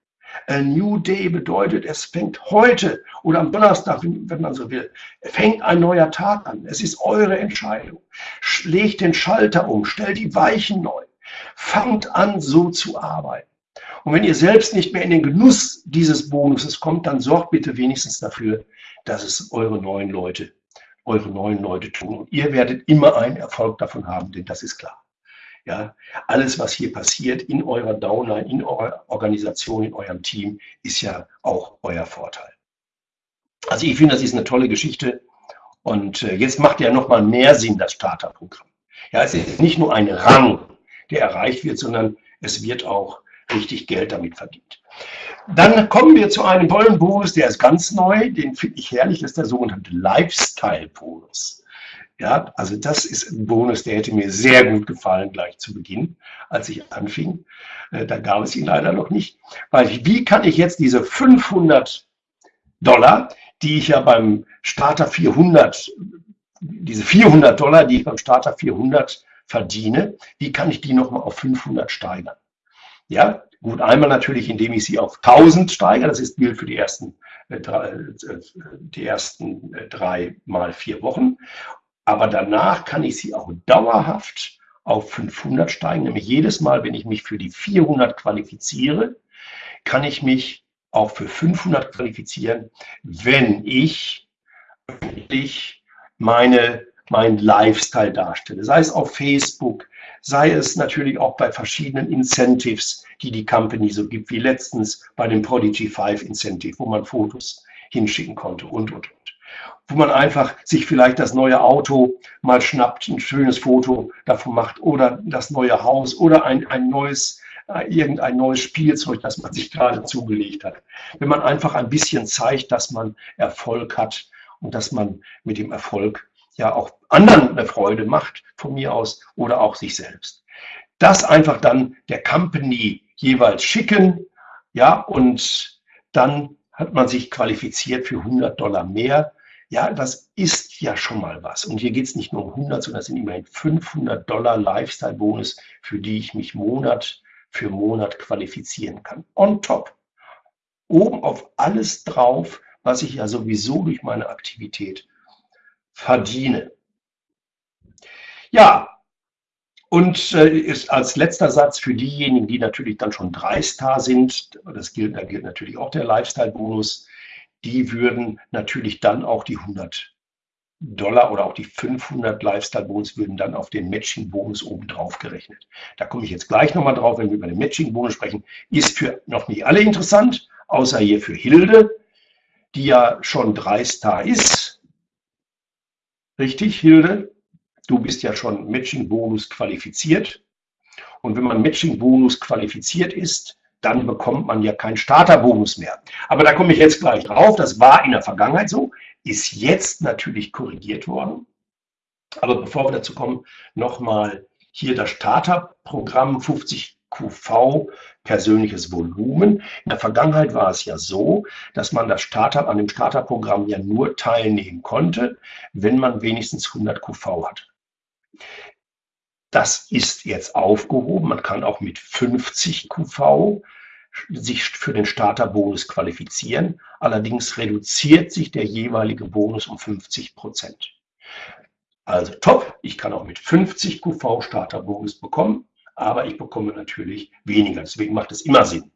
A New Day bedeutet, es fängt heute oder am Donnerstag, wenn man so will, fängt ein neuer Tag an. Es ist eure Entscheidung. Legt den Schalter um, stellt die Weichen neu. Fangt an, so zu arbeiten. Und wenn ihr selbst nicht mehr in den Genuss dieses Bonuses kommt, dann sorgt bitte wenigstens dafür, dass es eure neuen Leute, eure neuen Leute tun. Und ihr werdet immer einen Erfolg davon haben, denn das ist klar. Ja, alles, was hier passiert in eurer Downline, in eurer Organisation, in eurem Team, ist ja auch euer Vorteil. Also ich finde, das ist eine tolle Geschichte. Und äh, jetzt macht ja nochmal mehr Sinn, das Starterprogramm. Ja, es ist nicht nur ein Rang, der erreicht wird, sondern es wird auch richtig Geld damit verdient. Dann kommen wir zu einem tollen Bonus, der ist ganz neu, den finde ich herrlich, das ist der sogenannte Lifestyle-Bonus. Ja, also das ist ein Bonus, der hätte mir sehr gut gefallen gleich zu Beginn, als ich anfing. Äh, da gab es ihn leider noch nicht. Weil wie kann ich jetzt diese 500 Dollar, die ich ja beim Starter 400, diese 400 Dollar, die ich beim Starter 400 verdiene, wie kann ich die nochmal auf 500 steigern? Ja, gut, einmal natürlich, indem ich sie auf 1000 steigere, das ist gilt für die ersten, äh, äh, die ersten drei mal vier Wochen. Aber danach kann ich sie auch dauerhaft auf 500 steigen. Nämlich jedes Mal, wenn ich mich für die 400 qualifiziere, kann ich mich auch für 500 qualifizieren, wenn ich öffentlich meine, meinen Lifestyle darstelle. Sei es auf Facebook, sei es natürlich auch bei verschiedenen Incentives, die die Company so gibt, wie letztens bei dem Prodigy 5 Incentive, wo man Fotos hinschicken konnte und, und, und. Wo man einfach sich vielleicht das neue Auto mal schnappt, ein schönes Foto davon macht oder das neue Haus oder ein, ein neues äh, irgendein neues Spielzeug, das man sich gerade zugelegt hat. Wenn man einfach ein bisschen zeigt, dass man Erfolg hat und dass man mit dem Erfolg ja auch anderen eine Freude macht, von mir aus, oder auch sich selbst. Das einfach dann der Company jeweils schicken, ja, und dann hat man sich qualifiziert für 100 Dollar mehr. Ja, das ist ja schon mal was. Und hier geht es nicht nur um 100, sondern es sind immerhin 500 Dollar Lifestyle-Bonus, für die ich mich Monat für Monat qualifizieren kann. On top. Oben auf alles drauf, was ich ja sowieso durch meine Aktivität verdiene. Ja, und äh, als letzter Satz für diejenigen, die natürlich dann schon drei Star sind, das gilt, da gilt natürlich auch der Lifestyle-Bonus, die würden natürlich dann auch die 100 Dollar oder auch die 500 Lifestyle-Bonus würden dann auf den Matching-Bonus obendrauf gerechnet. Da komme ich jetzt gleich nochmal drauf, wenn wir über den Matching-Bonus sprechen. Ist für noch nicht alle interessant, außer hier für Hilde, die ja schon drei Star ist. Richtig, Hilde? Du bist ja schon Matching-Bonus qualifiziert. Und wenn man Matching-Bonus qualifiziert ist, dann bekommt man ja keinen Starterbonus mehr. Aber da komme ich jetzt gleich drauf. Das war in der Vergangenheit so ist jetzt natürlich korrigiert worden. Aber bevor wir dazu kommen, nochmal hier das Starterprogramm 50 QV persönliches Volumen. In der Vergangenheit war es ja so, dass man das Starter, an dem Starterprogramm ja nur teilnehmen konnte, wenn man wenigstens 100 QV hat. Das ist jetzt aufgehoben. Man kann auch mit 50 QV sich für den Starterbonus qualifizieren. Allerdings reduziert sich der jeweilige Bonus um 50 Prozent. Also top, ich kann auch mit 50 QV Starterbonus bekommen, aber ich bekomme natürlich weniger. Deswegen macht es immer Sinn.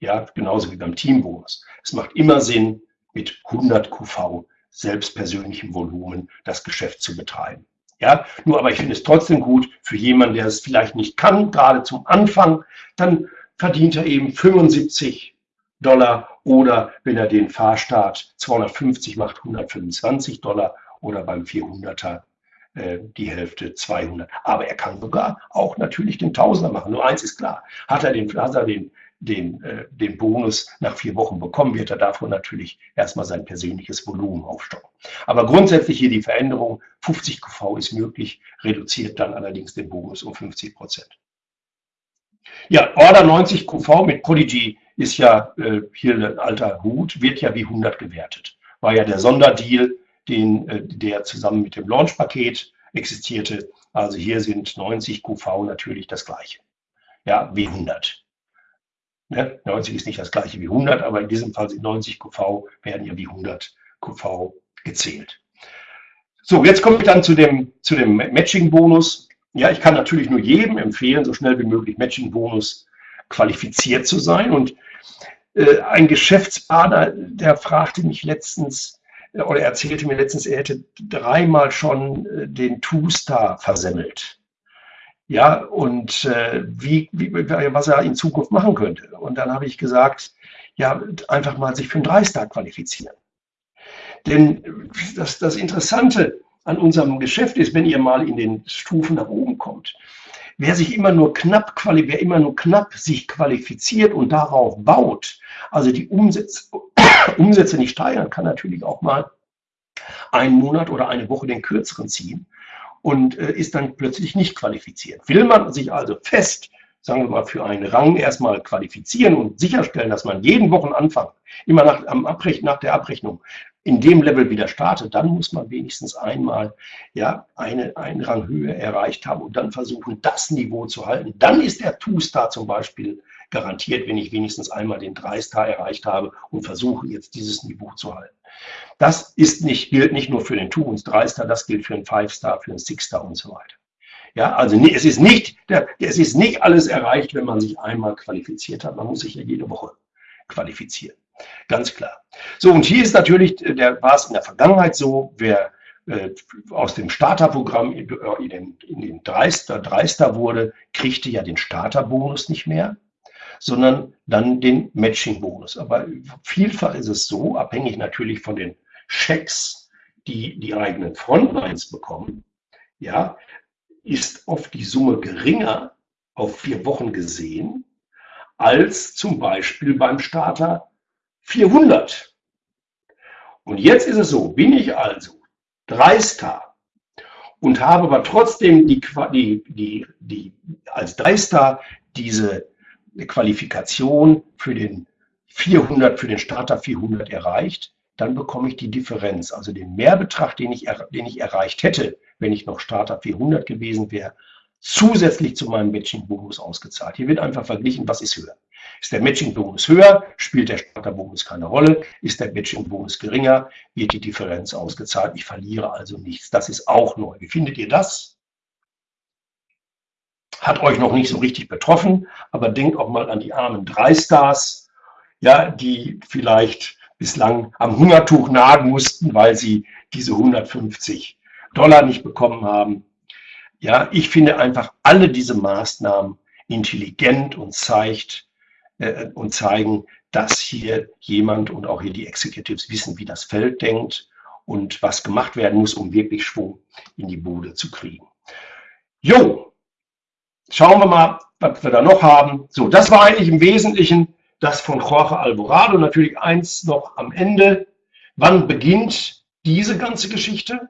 Ja, genauso wie beim Teambonus. Es macht immer Sinn, mit 100 QV selbstpersönlichem Volumen das Geschäft zu betreiben. Ja, nur aber ich finde es trotzdem gut für jemanden, der es vielleicht nicht kann, gerade zum Anfang, dann verdient er eben 75 Dollar oder wenn er den Fahrstart 250 macht, 125 Dollar oder beim 400er äh, die Hälfte 200. Aber er kann sogar auch natürlich den Tausender machen. Nur eins ist klar, hat er den, hat er den, den, äh, den Bonus nach vier Wochen bekommen, wird er davon natürlich erstmal sein persönliches Volumen aufstocken. Aber grundsätzlich hier die Veränderung, 50 QV ist möglich, reduziert dann allerdings den Bonus um 50 Prozent. Ja, Order 90 QV mit Prodigy ist ja äh, hier ein alter Hut, wird ja wie 100 gewertet. War ja der Sonderdeal, den, äh, der zusammen mit dem Launch-Paket existierte. Also hier sind 90 QV natürlich das gleiche. Ja, wie 100. Ne? 90 ist nicht das gleiche wie 100, aber in diesem Fall sind 90 QV, werden ja wie 100 QV gezählt. So, jetzt komme ich dann zu dem, zu dem Matching-Bonus. Ja, ich kann natürlich nur jedem empfehlen, so schnell wie möglich Matching-Bonus qualifiziert zu sein. Und äh, ein Geschäftspartner, der fragte mich letztens äh, oder erzählte mir letztens, er hätte dreimal schon äh, den Two-Star versemmelt. Ja, und äh, wie, wie, was er in Zukunft machen könnte. Und dann habe ich gesagt, ja, einfach mal sich für einen Drei-Star qualifizieren. Denn das, das Interessante an unserem Geschäft ist, wenn ihr mal in den Stufen nach oben kommt. Wer sich immer nur knapp, wer immer nur knapp sich qualifiziert und darauf baut, also die Umsätze, [COUGHS] Umsätze nicht steigern, kann natürlich auch mal einen Monat oder eine Woche den kürzeren ziehen und äh, ist dann plötzlich nicht qualifiziert. Will man sich also fest, sagen wir mal, für einen Rang erstmal qualifizieren und sicherstellen, dass man jeden Wochenanfang, immer nach, Abrech nach der Abrechnung, in dem Level wieder startet, dann muss man wenigstens einmal ja, eine, eine Ranghöhe erreicht haben und dann versuchen, das Niveau zu halten. Dann ist der Two-Star zum Beispiel garantiert, wenn ich wenigstens einmal den 3-Star erreicht habe und versuche jetzt dieses Niveau zu halten. Das ist nicht, gilt nicht nur für den und 3-Star, das gilt für den 5-Star, für den 6-Star und so weiter. Ja, also es ist, nicht, es ist nicht alles erreicht, wenn man sich einmal qualifiziert hat. Man muss sich ja jede Woche qualifizieren. Ganz klar. So, und hier ist natürlich, äh, der, war es in der Vergangenheit so, wer äh, aus dem Starterprogramm in, in den, in den Dreister, Dreister wurde, kriegte ja den Starterbonus nicht mehr, sondern dann den Matching-Bonus. Aber vielfach ist es so, abhängig natürlich von den Checks, die die eigenen Frontlines bekommen, ja, ist oft die Summe geringer auf vier Wochen gesehen, als zum Beispiel beim Starter 400. Und jetzt ist es so, bin ich also Dreistar und habe aber trotzdem die, die, die, die, als Dreistar diese Qualifikation für den 400, für den Starter 400 erreicht, dann bekomme ich die Differenz, also den Mehrbetrag, den ich, den ich erreicht hätte, wenn ich noch Starter 400 gewesen wäre, zusätzlich zu meinem Matching-Bonus ausgezahlt. Hier wird einfach verglichen, was ist höher. Ist der Matching-Bonus höher, spielt der Starter-Bonus keine Rolle. Ist der Matching-Bonus geringer, wird die Differenz ausgezahlt. Ich verliere also nichts. Das ist auch neu. Wie findet ihr das? Hat euch noch nicht so richtig betroffen, aber denkt auch mal an die armen drei Stars, ja, die vielleicht bislang am Hungertuch nagen mussten, weil sie diese 150 Dollar nicht bekommen haben. Ja, ich finde einfach alle diese Maßnahmen intelligent und zeigt äh, und zeigen, dass hier jemand und auch hier die Executives wissen, wie das Feld denkt und was gemacht werden muss, um wirklich Schwung in die Bude zu kriegen. Jo, schauen wir mal, was wir da noch haben. So, das war eigentlich im Wesentlichen das von Jorge Alvarado. Natürlich eins noch am Ende. Wann beginnt diese ganze Geschichte?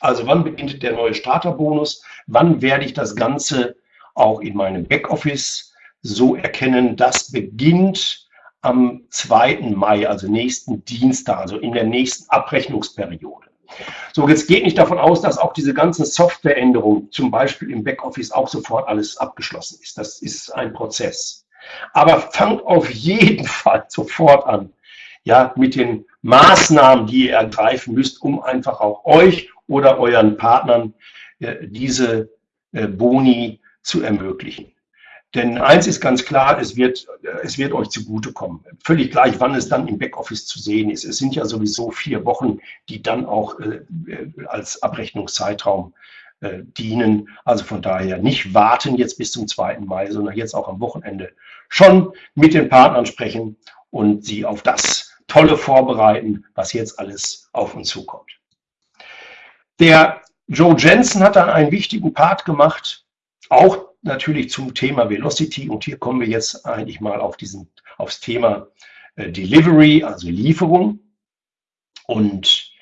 Also wann beginnt der neue Starterbonus? Wann werde ich das Ganze auch in meinem Backoffice so erkennen? Das beginnt am 2. Mai, also nächsten Dienstag, also in der nächsten Abrechnungsperiode. So, jetzt geht nicht davon aus, dass auch diese ganzen Softwareänderungen, zum Beispiel im Backoffice, auch sofort alles abgeschlossen ist. Das ist ein Prozess. Aber fangt auf jeden [LAUGHS] Fall sofort an, ja, mit den Maßnahmen, die ihr ergreifen müsst, um einfach auch euch oder euren Partnern äh, diese äh, Boni zu ermöglichen. Denn eins ist ganz klar, es wird, äh, es wird euch zugutekommen. Völlig gleich, wann es dann im Backoffice zu sehen ist. Es sind ja sowieso vier Wochen, die dann auch äh, als Abrechnungszeitraum äh, dienen. Also von daher nicht warten jetzt bis zum 2. Mai, sondern jetzt auch am Wochenende schon mit den Partnern sprechen und sie auf das Tolle vorbereiten, was jetzt alles auf uns zukommt. Der Joe Jensen hat dann einen wichtigen Part gemacht, auch natürlich zum Thema Velocity. Und hier kommen wir jetzt eigentlich mal auf diesen, aufs Thema äh, Delivery, also Lieferung. Und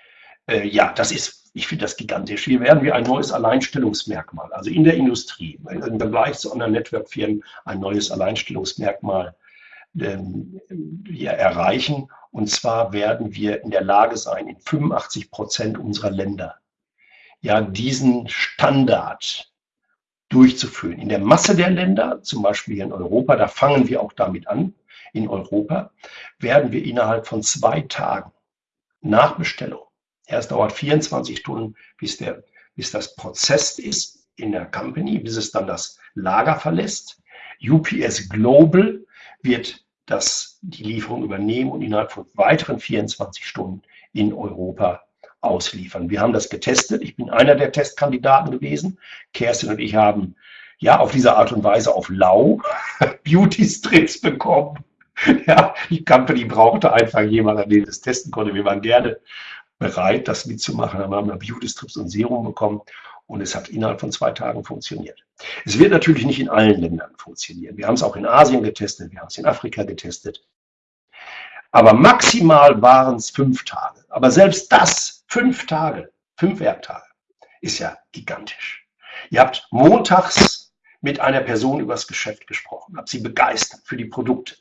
äh, ja, das ist, ich finde das gigantisch. Hier werden wir ein neues Alleinstellungsmerkmal, also in der Industrie, im Vergleich zu anderen Network-Firmen ein neues Alleinstellungsmerkmal ähm, wir erreichen. Und zwar werden wir in der Lage sein, in 85 Prozent unserer Länder ja diesen Standard durchzuführen. In der Masse der Länder, zum Beispiel in Europa, da fangen wir auch damit an, in Europa, werden wir innerhalb von zwei Tagen nach Bestellung, erst dauert 24 Stunden, bis, der, bis das Prozess ist in der Company, bis es dann das Lager verlässt. UPS Global wird das, die Lieferung übernehmen und innerhalb von weiteren 24 Stunden in Europa ausliefern. Wir haben das getestet. Ich bin einer der Testkandidaten gewesen. Kerstin und ich haben ja auf diese Art und Weise auf Lau [LAUGHS] Beauty Strips bekommen. Ja, die Company brauchte einfach jemanden, der das testen konnte. Wir waren gerne bereit, das mitzumachen. Dann haben wir Beauty Strips und Serum bekommen und es hat innerhalb von zwei Tagen funktioniert. Es wird natürlich nicht in allen Ländern funktionieren. Wir haben es auch in Asien getestet, wir haben es in Afrika getestet. Aber maximal waren es fünf Tage. Aber selbst das, fünf Tage, fünf Werktage, ist ja gigantisch. Ihr habt montags mit einer Person über das Geschäft gesprochen, habt sie begeistert für die Produkte.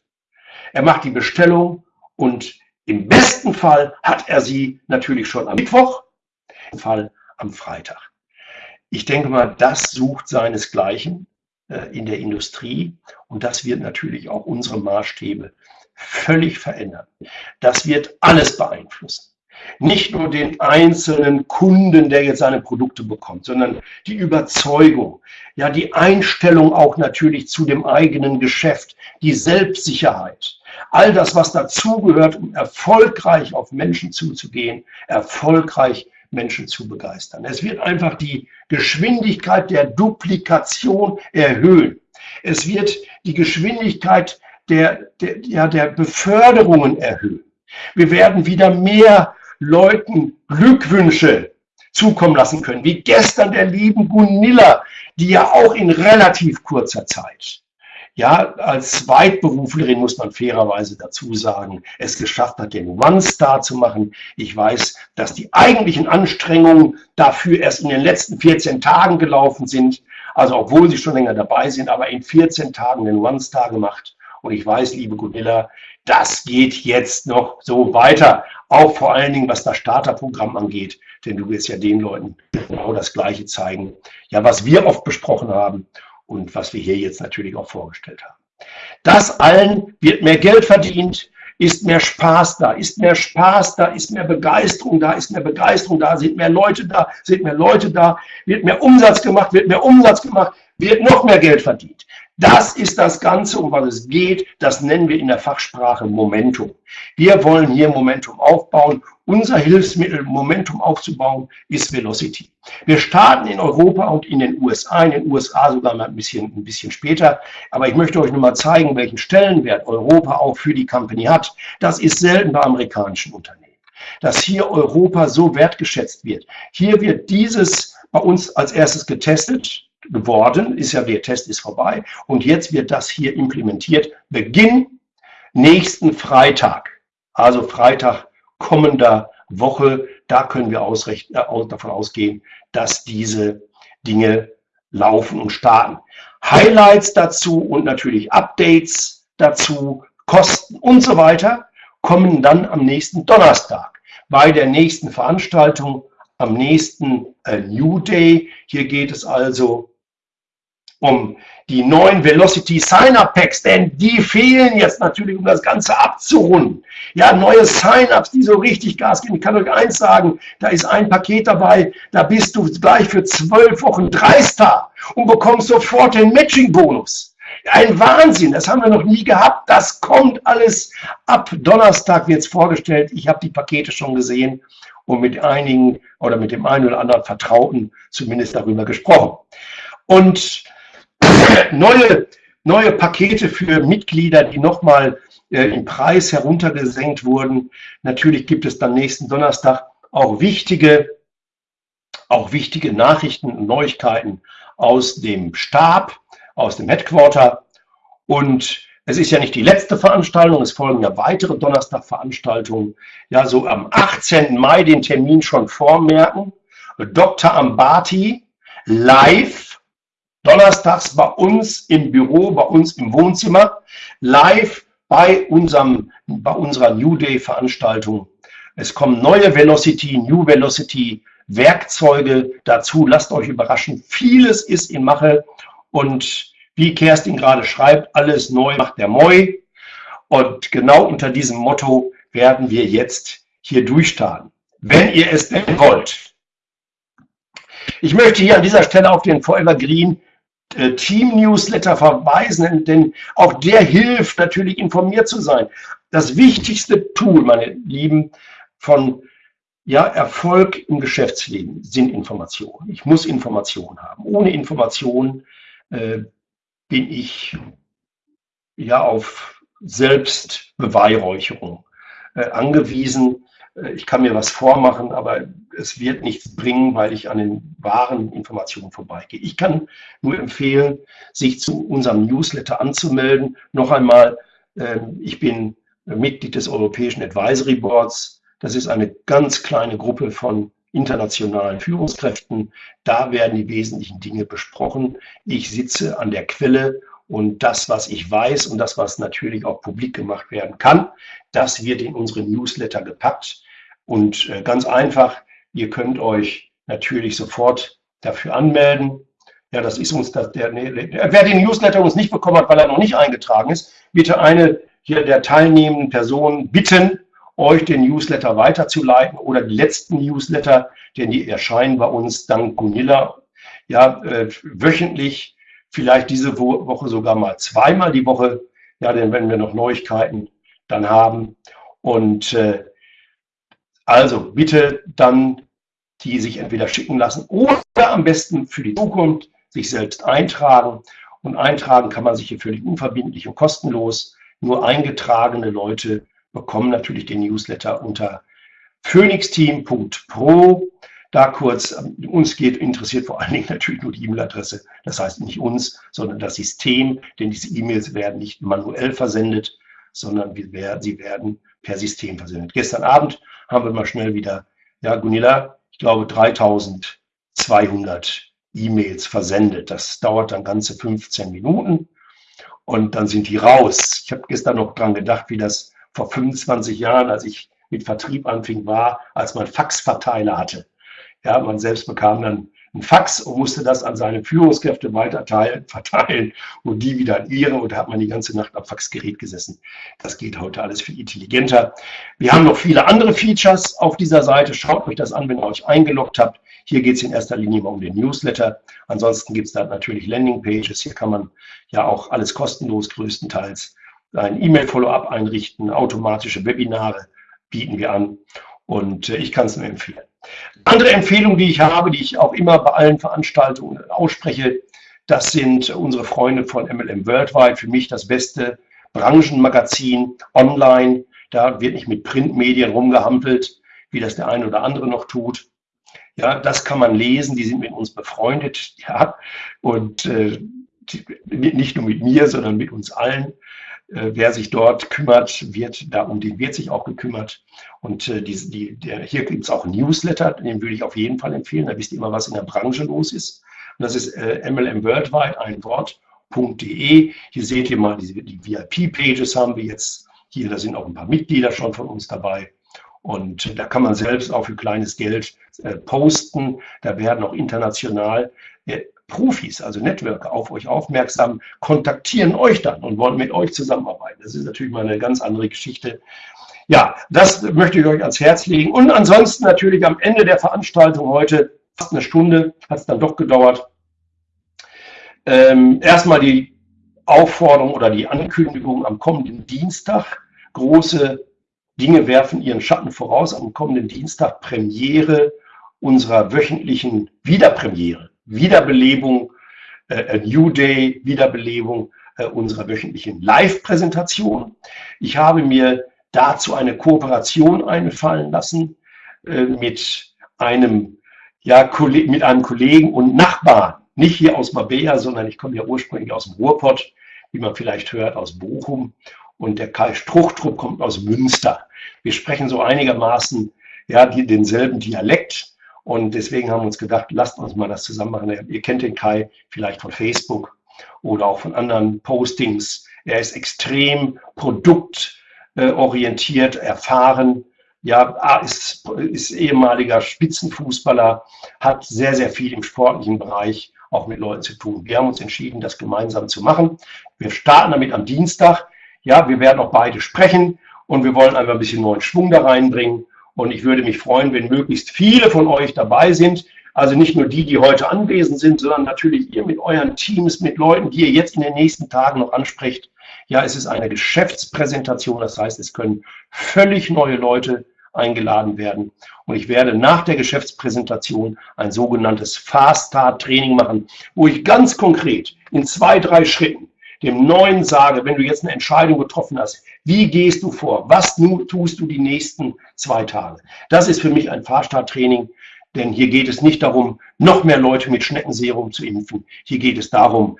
Er macht die Bestellung und Im besten Fall hat er sie natürlich schon am Mittwoch, im Fall am Freitag. Ich denke mal, das sucht seinesgleichen äh, in der Industrie und das wird natürlich auch unsere Maßstäbe völlig verändern. Das wird alles beeinflussen. Nicht nur den einzelnen Kunden, der jetzt seine Produkte bekommt, sondern die Überzeugung, ja, die Einstellung auch natürlich zu dem eigenen Geschäft, die Selbstsicherheit, all das, was dazugehört, um erfolgreich auf Menschen zuzugehen, erfolgreich Menschen zu begeistern. Es wird einfach die Geschwindigkeit der Duplikation erhöhen. Es wird die Geschwindigkeit der, der, ja, der Beförderungen erhöhen. Wir werden wieder mehr Leuten Glückwünsche zukommen lassen können, wie gestern der lieben Gunilla, die ja auch in relativ kurzer Zeit, ja, als Zweitberuflerin muss man fairerweise dazu sagen, es geschafft hat, den One-Star zu machen. Ich weiß, dass die eigentlichen Anstrengungen dafür erst in den letzten 14 Tagen gelaufen sind. Also obwohl sie schon länger dabei sind, aber in 14 Tagen den One-Star gemacht. Und ich weiß, liebe Gunilla, das geht jetzt noch so weiter. Auch vor allen Dingen, was das Starterprogramm angeht. Denn du wirst ja den Leuten genau das Gleiche zeigen. Ja, was wir oft besprochen haben und was wir hier jetzt natürlich auch vorgestellt haben. Das allen wird mehr Geld verdient, ist mehr Spaß da, ist mehr Spaß da, ist mehr Begeisterung da, ist mehr Begeisterung da, sind mehr Leute da, sind mehr Leute da, wird mehr Umsatz gemacht, wird mehr Umsatz gemacht, wird noch mehr Geld verdient. Das ist das Ganze, um was es geht. Das nennen wir in der Fachsprache Momentum. Wir wollen hier Momentum aufbauen. Unser Hilfsmittel, Momentum aufzubauen, ist Velocity. Wir starten in Europa und in den USA, in den USA sogar mal ein bisschen, ein bisschen später. Aber ich möchte euch nur mal zeigen, welchen Stellenwert Europa auch für die Company hat. Das ist selten bei amerikanischen Unternehmen dass hier Europa so wertgeschätzt wird. Hier wird dieses bei uns als erstes getestet geworden, ist ja, der Test ist vorbei und jetzt wird das hier implementiert. Beginn nächsten Freitag, also Freitag kommender Woche, da können wir äh, davon ausgehen, dass diese Dinge laufen und starten. Highlights dazu und natürlich Updates dazu, Kosten und so weiter kommen dann am nächsten Donnerstag bei der nächsten Veranstaltung am nächsten äh, New Day. Hier geht es also um die neuen Velocity Sign-up Packs, denn die fehlen jetzt natürlich, um das Ganze abzurunden. Ja, neue Sign-ups, die so richtig Gas geben. Ich kann euch eins sagen, da ist ein Paket dabei, da bist du gleich für zwölf Wochen Dreister und bekommst sofort den Matching-Bonus. Ein Wahnsinn, das haben wir noch nie gehabt. Das kommt alles ab Donnerstag wird es vorgestellt. Ich habe die Pakete schon gesehen und mit einigen oder mit dem einen oder anderen Vertrauten zumindest darüber gesprochen. Und neue, neue Pakete für Mitglieder, die nochmal äh, im Preis heruntergesenkt wurden. Natürlich gibt es dann nächsten Donnerstag auch wichtige, auch wichtige Nachrichten und Neuigkeiten aus dem Stab, aus dem Headquarter. Und es ist ja nicht die letzte Veranstaltung, es folgen ja weitere Donnerstag-Veranstaltungen. Ja, so am 18. Mai den Termin schon vormerken. Dr. Ambati live donnerstags bei uns im Büro, bei uns im Wohnzimmer, live bei, unserem, bei unserer New Day Veranstaltung. Es kommen neue Velocity, New Velocity Werkzeuge dazu. Lasst euch überraschen. Vieles ist in Mache und wie Kerstin gerade schreibt, alles neu macht der Moi. Und genau unter diesem Motto werden wir jetzt hier durchstarten, wenn ihr es denn wollt. Ich möchte hier an dieser Stelle auf den Forever Green Team-Newsletter verweisen, denn auch der hilft natürlich informiert zu sein. Das wichtigste Tool, meine Lieben, von ja, Erfolg im Geschäftsleben sind Informationen. Ich muss Informationen haben. Ohne Informationen äh, bin ich ja auf Selbstbeweihräucherung äh, angewiesen. Äh, ich kann mir was vormachen, aber es wird nichts bringen, weil ich an den wahren Informationen vorbeigehe. Ich kann nur empfehlen, sich zu unserem Newsletter anzumelden. Noch einmal, ähm, ich bin Mitglied des Europäischen Advisory Boards. Das ist eine ganz kleine Gruppe von internationalen Führungskräften. Da werden die wesentlichen Dinge besprochen. Ich sitze an der Quelle Und das, was ich weiß und das, was natürlich auch publik gemacht werden kann, das wird in unsere Newsletter gepackt. Und äh, ganz einfach, ihr könnt euch natürlich sofort dafür anmelden. Ja, das ist uns, das, der, wer den Newsletter uns nicht bekommen hat, weil er noch nicht eingetragen ist, bitte eine hier der teilnehmenden Personen bitten, euch den Newsletter weiterzuleiten oder die letzten Newsletter, denn die erscheinen bei uns dank Gunilla ja, äh, wöchentlich, vielleicht diese Woche sogar mal zweimal die Woche, ja, denn wenn wir noch Neuigkeiten dann haben. Und äh, also bitte dann die sich entweder schicken lassen oder am besten für die Zukunft sich selbst eintragen. Und eintragen kann man sich hier völlig unverbindlich und kostenlos. Nur eingetragene Leute bekommen natürlich den Newsletter unter phoenixteam.pro. Da kurz, uns geht, interessiert vor allen Dingen natürlich nur die E-Mail-Adresse. Das heißt nicht uns, sondern das System, denn diese E-Mails werden nicht manuell versendet, sondern wir sie werden per System versendet. Gestern Abend haben wir mal schnell wieder, ja, Gunilla, ich glaube 3200 E-Mails versendet. Das dauert dann ganze 15 Minuten und dann sind die raus. Ich habe gestern noch dran gedacht, wie das vor 25 Jahren, als ich mit Vertrieb anfing, war, als man Faxverteiler hatte. Ja, man selbst bekam dann ein Fax und musste das an seine Führungskräfte weiter [LAUGHS] verteilen und die wieder an ihre und da hat man die ganze Nacht am Faxgerät gesessen. Das geht heute alles viel intelligenter. Wir haben noch viele andere Features auf dieser Seite. Schaut euch das an, wenn ihr euch eingeloggt habt. Hier geht es in erster Linie mal um den Newsletter. Ansonsten gibt es da natürlich Landingpages. Hier kann man ja auch alles kostenlos größtenteils ein E-Mail-Follow-up einrichten, automatische Webinare bieten wir an und äh, ich kann es nur empfehlen. Andere Empfehlung, die ich habe, die ich auch immer bei allen Veranstaltungen ausspreche, das sind unsere Freunde von MLM Worldwide. Für mich das beste Branchenmagazin online. Da wird nicht mit Printmedien rumgehampelt, wie das der eine oder andere noch tut. Ja, das kann man lesen. Die sind mit uns befreundet. Ja, und äh, nicht nur mit mir, sondern mit uns allen. Äh, wer sich dort kümmert, wird, da um den wird sich auch gekümmert. Und äh, die, die, der, hier gibt es auch Newsletter, den würde ich auf jeden Fall empfehlen. Da wisst ihr immer, was in der Branche los ist. Und das ist äh, MLM Worldwide, ein Wort.de. Hier seht ihr mal, die, die VIP-Pages haben wir jetzt hier. Da sind auch ein paar Mitglieder schon von uns dabei. Und äh, da kann man selbst auch für kleines Geld äh, posten. Da werden auch international Profis, also Networker, auf euch aufmerksam, kontaktieren euch dann und wollen mit euch zusammenarbeiten. Das ist natürlich mal eine ganz andere Geschichte. Ja, das möchte ich euch ans Herz legen. Und ansonsten natürlich am Ende der Veranstaltung heute, fast eine Stunde, hat es dann doch gedauert, ähm, erstmal die Aufforderung oder die Ankündigung am kommenden Dienstag. Große Dinge werfen ihren Schatten voraus. Am kommenden Dienstag Premiere unserer wöchentlichen Wiederpremiere Wiederbelebung, äh, New Day, Wiederbelebung äh, unserer wöchentlichen Live-Präsentation. Ich habe mir dazu eine Kooperation einfallen lassen äh, mit einem, ja, mit einem Kollegen und Nachbarn, nicht hier aus Mabea, sondern ich komme ja ursprünglich aus dem Ruhrpott, wie man vielleicht hört, aus Bochum. Und der Kai Struchtrup kommt aus Münster. Wir sprechen so einigermaßen ja, die, denselben Dialekt. Und deswegen haben wir uns gedacht, lasst uns mal das zusammen machen. Ihr kennt den Kai vielleicht von Facebook oder auch von anderen Postings. Er ist extrem produktorientiert, erfahren. Ja, ist, ist ehemaliger Spitzenfußballer, hat sehr, sehr viel im sportlichen Bereich auch mit Leuten zu tun. Wir haben uns entschieden, das gemeinsam zu machen. Wir starten damit am Dienstag. Ja, wir werden auch beide sprechen und wir wollen einfach ein bisschen neuen Schwung da reinbringen. Und ich würde mich freuen, wenn möglichst viele von euch dabei sind. Also nicht nur die, die heute anwesend sind, sondern natürlich ihr mit euren Teams, mit Leuten, die ihr jetzt in den nächsten Tagen noch ansprecht. Ja, es ist eine Geschäftspräsentation. Das heißt, es können völlig neue Leute eingeladen werden. Und ich werde nach der Geschäftspräsentation ein sogenanntes Fast Start Training machen, wo ich ganz konkret in zwei, drei Schritten dem Neuen sage, wenn du jetzt eine Entscheidung getroffen hast, wie gehst du vor? Was tust du die nächsten zwei Tage? Das ist für mich ein Fahrstarttraining, denn hier geht es nicht darum, noch mehr Leute mit Schneckenserum zu impfen. Hier geht es darum,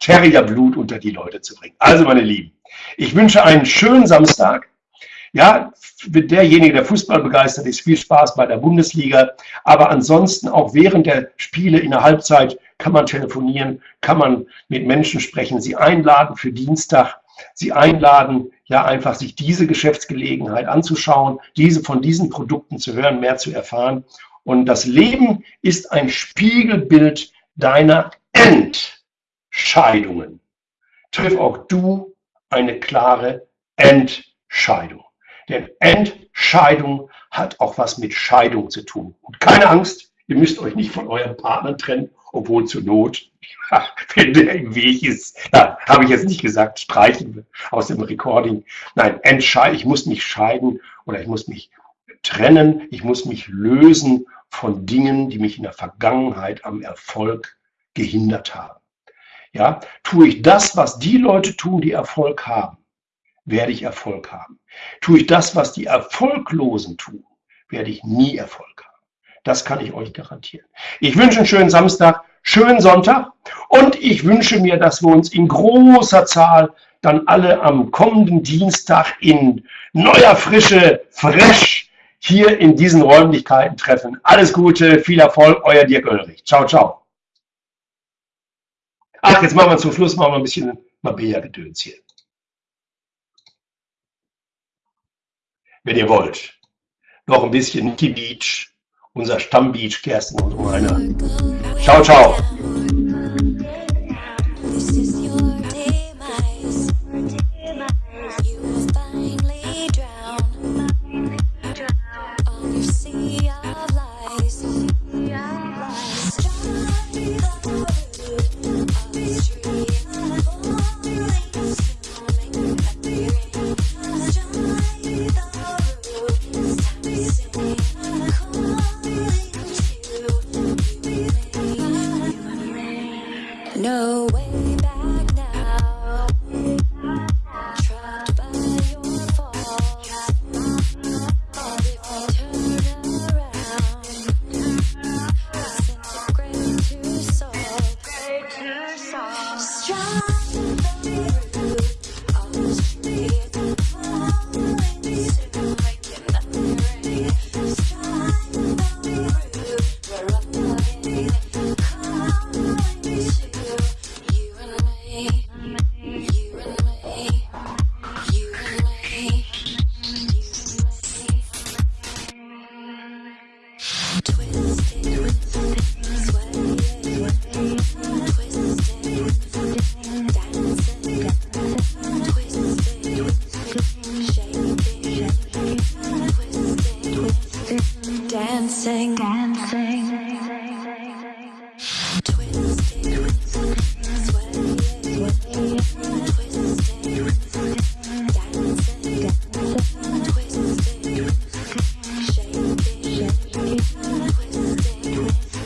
Terrierblut [COUGHS] unter die Leute zu bringen. Also, meine Lieben, ich wünsche einen schönen Samstag. Ja, derjenige, der Fußball begeistert ist, viel Spaß bei der Bundesliga. Aber ansonsten auch während der Spiele in der Halbzeit kann man telefonieren, kann man mit Menschen sprechen, sie einladen für Dienstag, sie einladen, ja einfach sich diese Geschäftsgelegenheit anzuschauen, diese von diesen Produkten zu hören, mehr zu erfahren. Und das Leben ist ein Spiegelbild deiner Entscheidungen. Triff auch du eine klare Entscheidung. Denn Entscheidung hat auch was mit Scheidung zu tun. Und keine Angst, ihr müsst euch nicht von eurem Partner trennen, obwohl zur Not, [LAUGHS] wenn der im Weg ist, ja, habe ich jetzt nicht gesagt, streichen aus dem Recording. Nein, entscheiden, ich muss mich scheiden oder ich muss mich trennen, ich muss mich lösen von Dingen, die mich in der Vergangenheit am Erfolg gehindert haben. Ja, tue ich das, was die Leute tun, die Erfolg haben, werde ich Erfolg haben. Tue ich das, was die Erfolglosen tun, werde ich nie Erfolg haben. Das kann ich euch garantieren. Ich wünsche einen schönen Samstag, schönen Sonntag und ich wünsche mir, dass wir uns in großer Zahl dann alle am kommenden Dienstag in neuer Frische, fresh hier in diesen Räumlichkeiten treffen. Alles Gute, viel Erfolg, euer Dirk Oelrich. Ciao, ciao. Ach, jetzt machen wir zum Schluss mal ein bisschen Mabea-Gedöns hier. wenn ihr wollt. Noch ein bisschen Niki Beach, unser Stammbeach, Kerstin und meiner. Ciao, ciao.